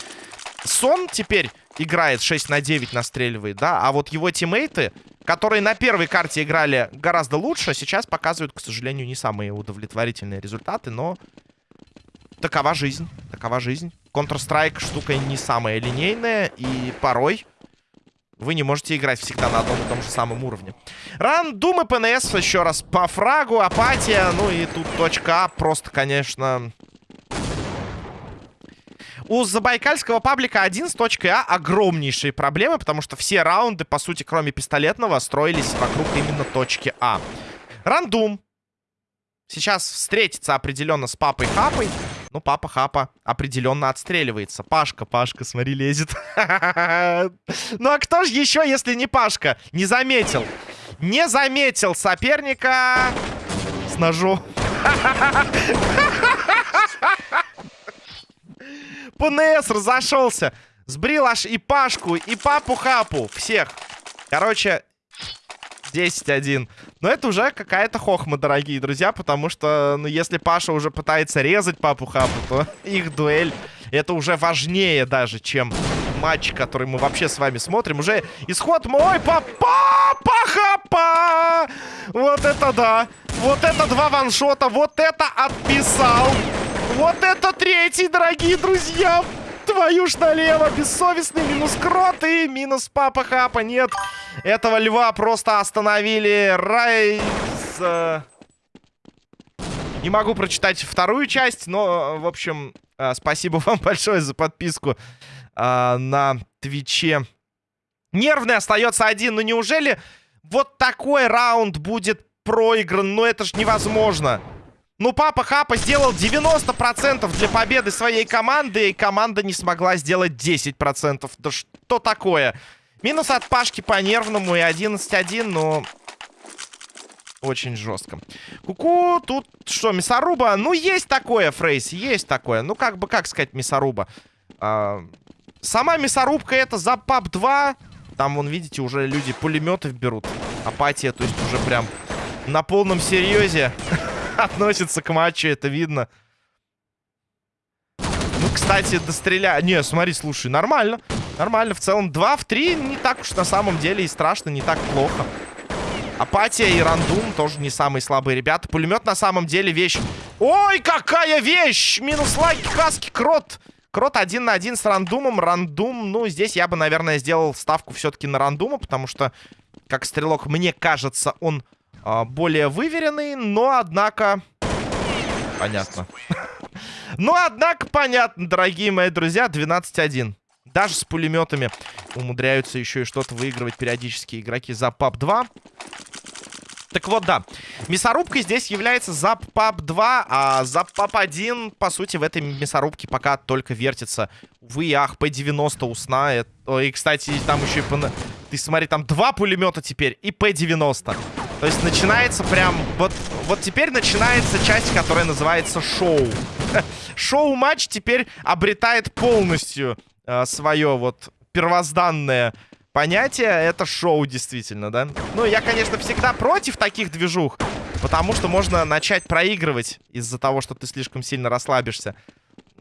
Сон теперь играет 6 на 9, настреливает, да? А вот его тиммейты которые на первой карте играли гораздо лучше, сейчас показывают, к сожалению, не самые удовлетворительные результаты, но такова жизнь, такова жизнь. Counter-Strike штука не самая линейная, и порой вы не можете играть всегда на одном и том же самом уровне. Рандум и ПНС еще раз по фрагу, апатия, ну и тут точка А просто, конечно, у забайкальского паблика 1 с точкой А огромнейшие проблемы, потому что все раунды, по сути, кроме пистолетного, строились вокруг именно точки А. Рандум. Сейчас встретится определенно с папой Хапой. Ну, папа Хапа определенно отстреливается. Пашка, Пашка, смотри, лезет. Ну, а кто же еще, если не Пашка? Не заметил. Не заметил соперника с ножом. ПНС разошелся. Сбрил аж и Пашку, и Папу-Хапу. Всех. Короче, 10-1. Но это уже какая-то хохма, дорогие друзья, потому что, ну, если Паша уже пытается резать Папу-Хапу, то их дуэль, это уже важнее даже, чем матч, который мы вообще с вами смотрим. Уже исход мой папа хапа Вот это да! Вот это два ваншота! Вот это отписал! Вот это третий, дорогие друзья! Твою ж налево! Бессовестный минус крот и минус папа хапа. Нет, этого льва просто остановили. Райз... Э, не могу прочитать вторую часть, но, в общем, э, спасибо вам большое за подписку э, на Твиче. Нервный остается один. Но неужели вот такой раунд будет проигран? Ну это ж невозможно. Ну, Папа Хапа сделал 90% для победы своей команды, и команда не смогла сделать 10%. Да что такое? Минус от Пашки по нервному и 11-1, но... Очень жестко. Куку, -ку, тут что, мясоруба? Ну, есть такое, Фрейс, есть такое. Ну, как бы, как сказать, мясоруба? А, сама мясорубка это за пап 2. Там, вон, видите, уже люди пулеметы берут. Апатия, то есть уже прям на полном серьезе. относится к матчу, это видно. Ну, кстати, достреля... Не, смотри, слушай, нормально. Нормально, в целом 2 в 3 не так уж на самом деле и страшно, не так плохо. Апатия и Рандум тоже не самые слабые ребята. Пулемет на самом деле вещь Ой, какая вещь! Минус лайки, хаски, крот. Крот один на один с рандумом. Рандум, ну, здесь я бы, наверное, сделал ставку все-таки на рандума, потому что, как стрелок, мне кажется, он более выверенный, но, однако... Понятно. Но, однако, понятно, дорогие мои друзья, 12-1. Даже с пулеметами умудряются еще и что-то выигрывать периодически игроки за ПАП-2. Так вот, да. Мясорубка здесь является за ПАП-2, а за ПАП-1, по сути, в этой мясорубке пока только вертится. Увы, ах, П-90 у. Это... И, кстати, там еще и... Ты смотри, там два пулемета теперь и П-90. То есть начинается прям... Вот, вот теперь начинается часть, которая называется шоу. Шоу-матч теперь обретает полностью э, свое вот первозданное понятие. Это шоу, действительно, да? Ну, я, конечно, всегда против таких движух. Потому что можно начать проигрывать из-за того, что ты слишком сильно расслабишься.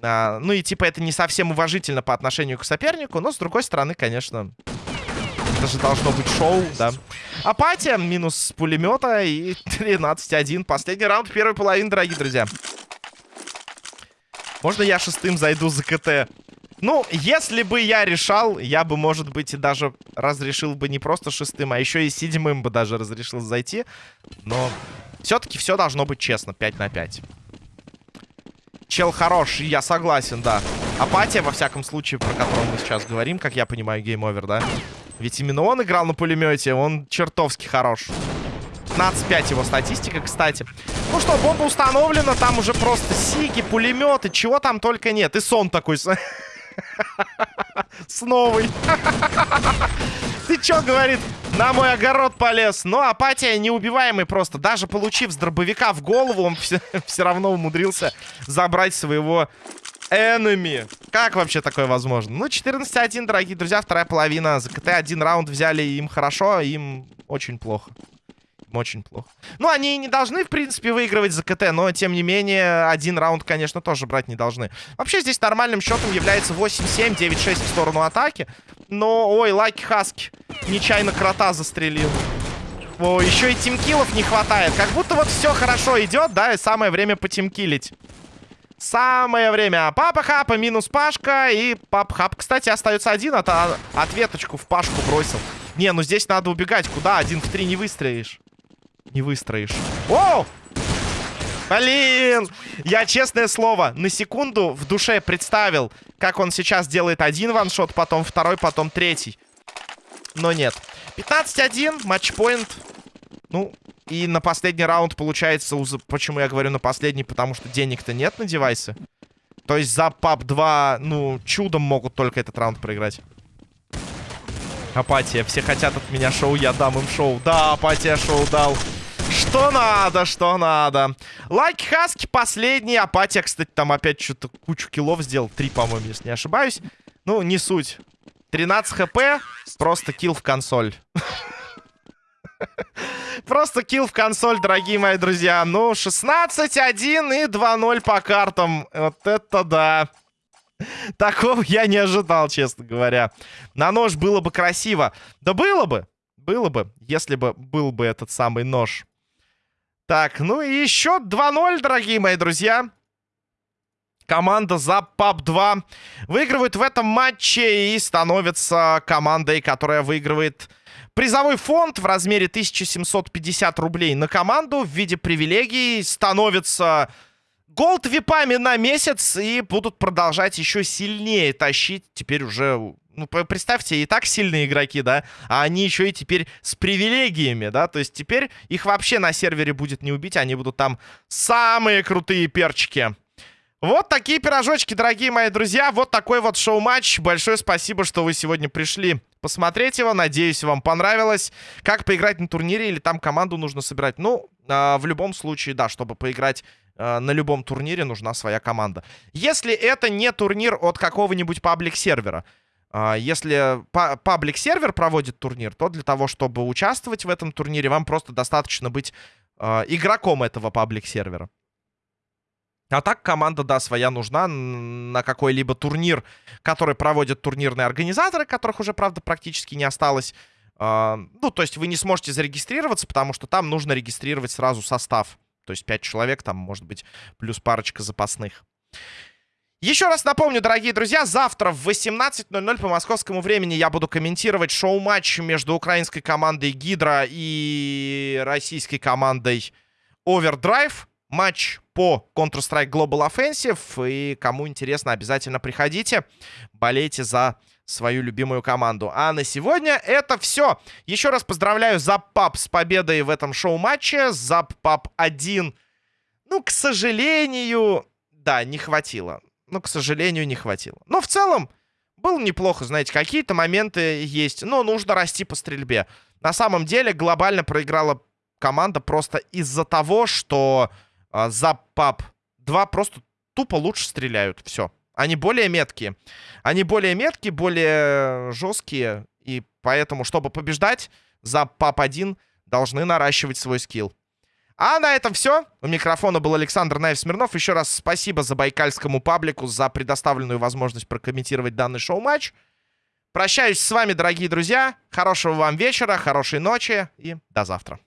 А, ну и типа это не совсем уважительно по отношению к сопернику. Но с другой стороны, конечно, это же должно быть шоу, да. Апатия минус пулемета и 13-1. Последний раунд первой половины, дорогие друзья. Можно я шестым зайду за КТ? Ну, если бы я решал, я бы, может быть, и даже разрешил бы не просто шестым, а еще и седьмым бы даже разрешил зайти. Но все-таки все должно быть честно, 5 на 5. Чел хорош, я согласен, да. Апатия, во всяком случае, про которую мы сейчас говорим, как я понимаю, Game Over, да? Ведь именно он играл на пулемете, он чертовски хорош. 15-5 его статистика, кстати. Ну что, бомба установлена, там уже просто сиги, пулеметы, чего там только нет. И сон такой с новой. Ты чё, говорит, на мой огород полез? Но апатия неубиваемый просто. Даже получив с дробовика в голову, он все, равно умудрился забрать своего enemy. Как вообще такое возможно? Ну, 14-1, дорогие друзья, вторая половина. За КТ один раунд взяли, им хорошо, им очень плохо. Очень плохо. Ну, они не должны, в принципе, выигрывать за КТ, но, тем не менее, один раунд, конечно, тоже брать не должны. Вообще, здесь нормальным счетом является 8-7, 9-6 в сторону атаки. Но, ой, Лайки Хаски нечаянно крота застрелил. О, еще и тимкилов не хватает. Как будто вот все хорошо идет, да, и самое время потимкилить. Самое время. Папа Хапа минус Пашка. И Папа Хап, кстати, остается один. А то ответочку в Пашку бросил. Не, ну здесь надо убегать. Куда? Один в три не выстроишь не выстроишь. О! Блин! Я, честное слово, на секунду в душе представил, как он сейчас делает один ваншот, потом второй, потом третий. Но нет. 15-1, матчпоинт. Ну, и на последний раунд получается... Почему я говорю на последний? Потому что денег-то нет на девайсы. То есть за пап 2, ну, чудом могут только этот раунд проиграть. Апатия. Все хотят от меня шоу, я дам им шоу. Да, апатия шоу дал. Что надо, что надо. Лайки Хаски последний. Апатия, кстати, там опять что-то кучу киллов сделал. Три, по-моему, если не ошибаюсь. Ну, не суть. 13 хп. Просто килл в консоль. Просто килл в консоль, дорогие мои друзья. Ну, 16-1 и 2-0 по картам. Вот это да. Такого я не ожидал, честно говоря. На нож было бы красиво. Да было бы. Было бы, если бы был бы этот самый нож. Так, ну и еще 2-0, дорогие мои друзья. Команда за ПАП-2 выигрывает в этом матче и становится командой, которая выигрывает призовой фонд в размере 1750 рублей на команду в виде привилегий. Становится голд випами на месяц и будут продолжать еще сильнее тащить теперь уже ну, представьте, и так сильные игроки, да, а они еще и теперь с привилегиями, да, то есть теперь их вообще на сервере будет не убить, они будут там самые крутые перчики. Вот такие пирожочки, дорогие мои друзья, вот такой вот шоу-матч. Большое спасибо, что вы сегодня пришли посмотреть его, надеюсь, вам понравилось. Как поиграть на турнире или там команду нужно собирать? Ну, э, в любом случае, да, чтобы поиграть э, на любом турнире нужна своя команда. Если это не турнир от какого-нибудь паблик-сервера, а, если паблик-сервер проводит турнир, то для того, чтобы участвовать в этом турнире, вам просто достаточно быть э, игроком этого паблик-сервера. А так команда, да, своя нужна на какой-либо турнир, который проводят турнирные организаторы, которых уже, правда, практически не осталось. Э, ну, то есть вы не сможете зарегистрироваться, потому что там нужно регистрировать сразу состав То есть 5 человек, там может быть плюс парочка запасных. Еще раз напомню, дорогие друзья, завтра в 18.00 по московскому времени я буду комментировать шоу-матч между украинской командой Гидра и российской командой Overdrive. Матч по Counter-Strike Global Offensive. И кому интересно, обязательно приходите, болейте за свою любимую команду. А на сегодня это все. Еще раз поздравляю Запап с победой в этом шоу-матче. Запап 1. Ну, к сожалению, да, не хватило но, к сожалению, не хватило. Но в целом было неплохо, знаете, какие-то моменты есть, но нужно расти по стрельбе. На самом деле глобально проиграла команда просто из-за того, что э, за ПАП 2 просто тупо лучше стреляют. Все. Они более меткие. Они более меткие, более жесткие. И поэтому, чтобы побеждать, за ПАП 1 должны наращивать свой скилл. А на этом все. У микрофона был Александр Наев Смирнов. Еще раз спасибо за байкальскому паблику за предоставленную возможность прокомментировать данный шоу-матч. Прощаюсь с вами, дорогие друзья. Хорошего вам вечера, хорошей ночи и до завтра.